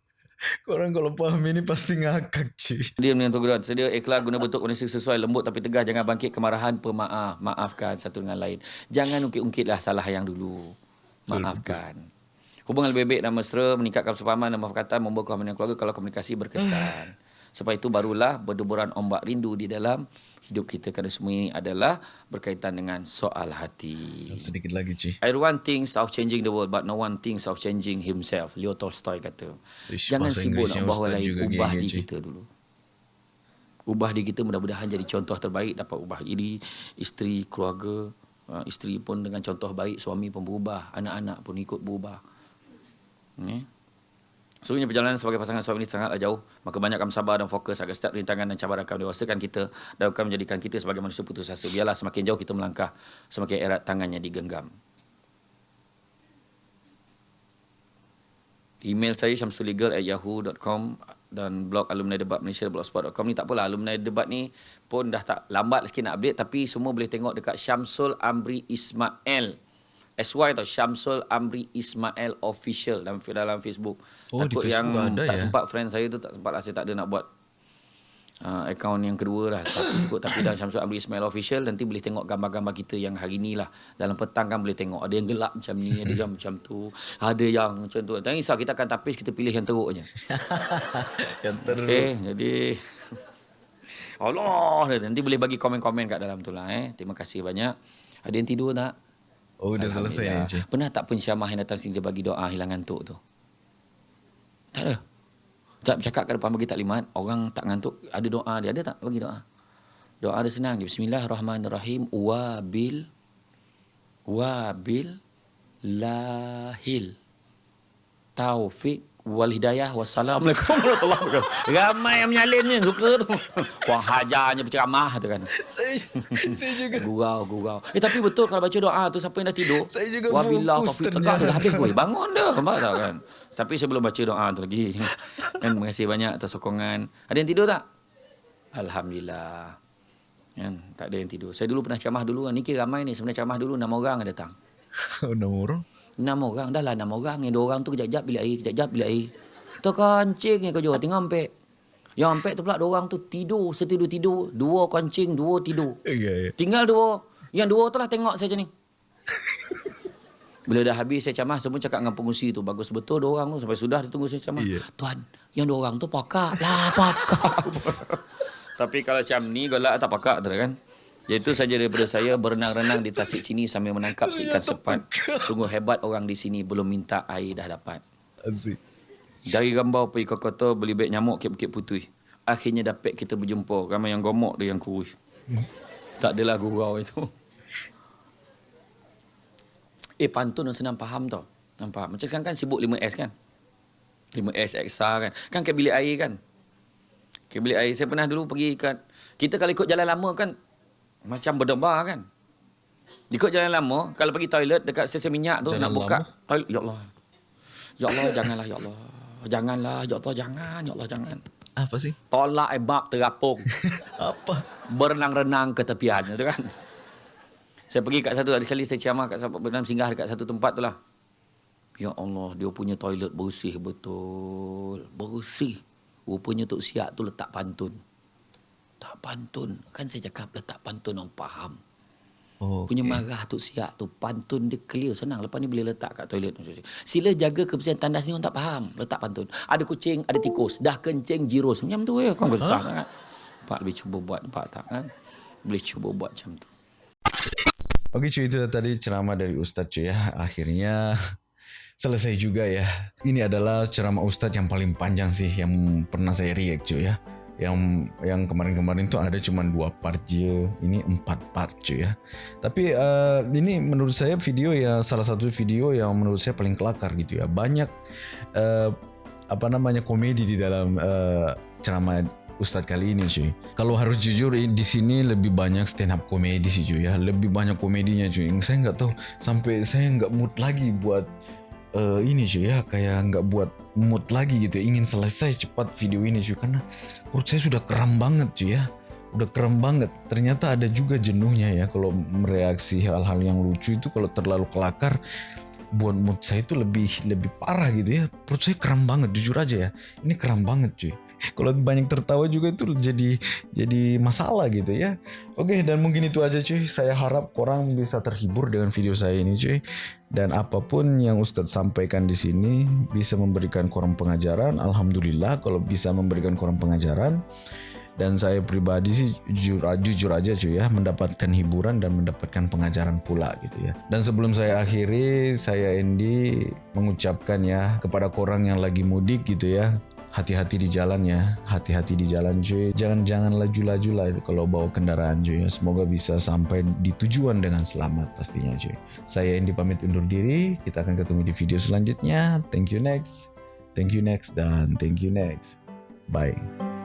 Speaker 2: korang kalau faham ini pasti ngakak cuy.
Speaker 1: dengan perguruan. Sedia ikhlas guna bentuk kondisi sesuai. Lembut tapi tegas. Jangan bangkit kemarahan. Pemaaf. Maafkan satu dengan lain. Jangan ungkit-ungkitlah salah yang dulu. Maafkan. Hubungan lebih baik dan mesra, meningkatkan kesepahaman dan membawa keharmonian keluarga kalau komunikasi berkesan. Sebab itu barulah berdeburan ombak rindu di dalam hidup kita. Kerana semua ini adalah berkaitan dengan soal hati.
Speaker 2: Sedikit lagi cuy.
Speaker 1: Everyone thinks of changing the world but no one thinks of changing himself. Leo Tolstoy kata.
Speaker 2: Ish,
Speaker 1: Jangan sibuk nak ubah orang
Speaker 2: Ustaz
Speaker 1: lain. Ubah diri kita dulu. Ubah diri kita mudah-mudahan jadi contoh terbaik. Dapat ubah diri, isteri, keluarga. Uh, isteri pun dengan contoh baik. Suami pun berubah. Anak-anak pun ikut berubah. Ni. Sebenarnya perjalanan sebagai pasangan suami ini sangatlah jauh. Maka banyakkan sabar dan fokus agar setiap rintangan dan cabaran akan mendewasakan kita dan akan menjadikan kita sebagai manusia putus asa. Biarlah semakin jauh kita melangkah, semakin erat tangannya digenggam. Email saya syamsuligal at yahoo.com dan blog alumni debat Malaysia blogspot.com ni tak apalah alumni debat ni pun dah tak lambat sikit nak update tapi semua boleh tengok dekat Syamsul Amri Ismail SY atau Syamsul Amri Ismail official dalam dalam Facebook.
Speaker 2: Oh, di
Speaker 1: Takut
Speaker 2: Facebook
Speaker 1: yang
Speaker 2: ada
Speaker 1: tak
Speaker 2: ya?
Speaker 1: sempat friend saya tu tak sempat lah saya tak ada nak buat uh, akaun yang kedua lah. Cukup tapi dalam Syamsul Amri Ismail official nanti boleh tengok gambar-gambar kita yang hari ni lah. Dalam petang kan boleh tengok ada yang gelap macam ni ada yang macam tu ada yang macam tu. Jangan risau kita akan tapis kita pilih yang teruk je
Speaker 2: Yang teruk.
Speaker 1: okey jadi Allah nanti boleh bagi komen-komen kat dalam tu lah eh. Terima kasih banyak. Ada yang tidur tak
Speaker 2: Oh udah selesai
Speaker 1: Alhamdulillah.
Speaker 2: cuy.
Speaker 1: Pernah tak pensyamah yang datang sini dia bagi doa hilang ngantuk tu? Tak ada. Tak bercakap kat depan bagi taklimat, orang tak ngantuk, ada doa dia. Ada tak bagi doa? Doa dia senang. Dia Bismillahirrahmanirrahim. Wabil. Wabil. Lahil. Taufik. Wal hidayah. Wassalamualaikum warahmatullahi wabarakatuh. Ramai yang menyalin ni. Suka tu. Kurang hajarnya berceramah tu kan.
Speaker 2: Saya saya juga
Speaker 1: Gurau, gurau. Eh tapi betul kalau baca doa tu siapa yang dah tidur?
Speaker 2: Saya juga
Speaker 1: Wabillah
Speaker 2: fokus
Speaker 1: tegak
Speaker 2: ternyata.
Speaker 1: dah habis boy. Bangun dah. Nampak tak kan? Tapi saya belum baca doa tu lagi. Dan terima kasih banyak atas sokongan. Ada yang tidur tak? Alhamdulillah. Kan? Tak ada yang tidur. Saya dulu pernah ceramah dulu. Ni kira ramai ni. Sebenarnya ceramah dulu enam orang yang datang.
Speaker 2: Udah murah.
Speaker 1: Enam orang. Dah lah enam orang. Yang dua orang tu kejap-kejap bilik air. Kejap-kejap bilik air. Tu kancing yang kau jual. Tengah ampek. Yang ampek tu pula dua orang tu tidur. Setidur-tidur. Dua kancing, dua tidur.
Speaker 2: Ya ya.
Speaker 1: Tinggal dua. Yang dua tu lah tengok saya macam ni. Bila dah habis saya camah, semua cakap dengan pengusi tu. Bagus betul dua orang tu. Sampai sudah dia tunggu saya camah.
Speaker 2: Iya.
Speaker 1: Tuan, yang dua orang tu pakak. Lah pakak. Tapi kalau macam ni, golak tak pakak tu kan. Itu saja daripada saya berenang-renang di Tasik Cini sambil menangkap si ikan sepat. Sungguh hebat orang di sini belum minta air dah dapat.
Speaker 2: Asik.
Speaker 1: Dari Rambau pergi ke kota beli beg nyamuk ke Bukit Putui. Akhirnya dapat kita berjumpa. Ramai yang gomok dia yang kurus. Tak adalah gurau itu. Eh pantun yang senang faham tau. Nampak? Macam sekarang kan sibuk 5S kan? 5S Exa kan? Kan ke bilik air kan? Ke bilik air. Saya pernah dulu pergi kat... Kita kalau ikut jalan lama kan macam berdebar kan? Ikut jalan lama, kalau pergi toilet dekat stesen minyak tu
Speaker 2: Jalan
Speaker 1: nak buka toilet. Ya Allah. Ya Allah, janganlah ya Allah. Janganlah, ya Allah, jangan. Ya Allah, jangan.
Speaker 2: Apa sih?
Speaker 1: Tolak ebab terapung.
Speaker 2: Apa?
Speaker 1: berenang-renang ke tepian tu kan. Saya pergi kat satu ada sekali saya ciamah kat sahabat bernam singgah dekat satu tempat tu lah. Ya Allah, dia punya toilet bersih betul. Bersih. Rupanya Tok Siak tu letak pantun. Tak pantun. Kan saya cakap letak pantun orang faham.
Speaker 2: Oh,
Speaker 1: Punya marah Tok Siak tu pantun dia clear senang. Lepas ni boleh letak kat toilet. Sila jaga kebersihan tandas ni orang tak faham. Letak pantun. Ada kucing, ada tikus. Dah kencing, jirus. Macam tu ya. Kan besar sangat. Pak lebih cuba buat. Nampak tak kan? Boleh cuba buat macam tu.
Speaker 2: Oke cuy itu tadi ceramah dari Ustadz cuy ya. Akhirnya selesai juga ya. Ini adalah ceramah Ustadz yang paling panjang sih yang pernah saya react cuy ya. Yang yang kemarin-kemarin tuh ada cuma dua part. Ini empat part cuy ya. Tapi eh, ini menurut saya video ya salah satu video yang menurut saya paling kelakar gitu ya. Banyak eh, apa namanya komedi di dalam eh, ceramah Ustadz kali ini cuy. Kalau harus jujur di sini lebih banyak stand up komedi sih cuy ya. Lebih banyak komedinya cuy. Saya nggak tahu sampai saya nggak mood lagi buat eh, ini cuy ya. Kayak nggak buat mood lagi gitu. ya. Ingin selesai cepat video ini cuy karena perut saya sudah kram banget cuy ya. Udah kram banget. Ternyata ada juga jenuhnya ya kalau mereaksi hal-hal yang lucu itu kalau terlalu kelakar buat mood saya itu lebih lebih parah gitu ya perut saya kram banget jujur aja ya ini kram banget cuy kalau banyak tertawa juga itu jadi jadi masalah gitu ya oke dan mungkin itu aja cuy saya harap korang bisa terhibur dengan video saya ini cuy dan apa pun yang Ustadz sampaikan di sini bisa memberikan korang pengajaran. Alhamdulillah kalau bisa memberikan korang pengajaran. Dan saya pribadi sih jujur, jujur aja cuy ya mendapatkan hiburan dan mendapatkan pengajaran pula gitu ya. Dan sebelum saya akhiri saya Andy mengucapkan ya kepada korang yang lagi mudik gitu ya hati-hati di jalan ya. Hati-hati di jalan cuy. Jangan jangan laju-laju lah kalau bawa kendaraan cuy. Semoga bisa sampai di tujuan dengan selamat pastinya cuy. Saya Andy pamit undur diri. Kita akan ketemu di video selanjutnya. Thank you next. Thank you next. Dan thank you next. Bye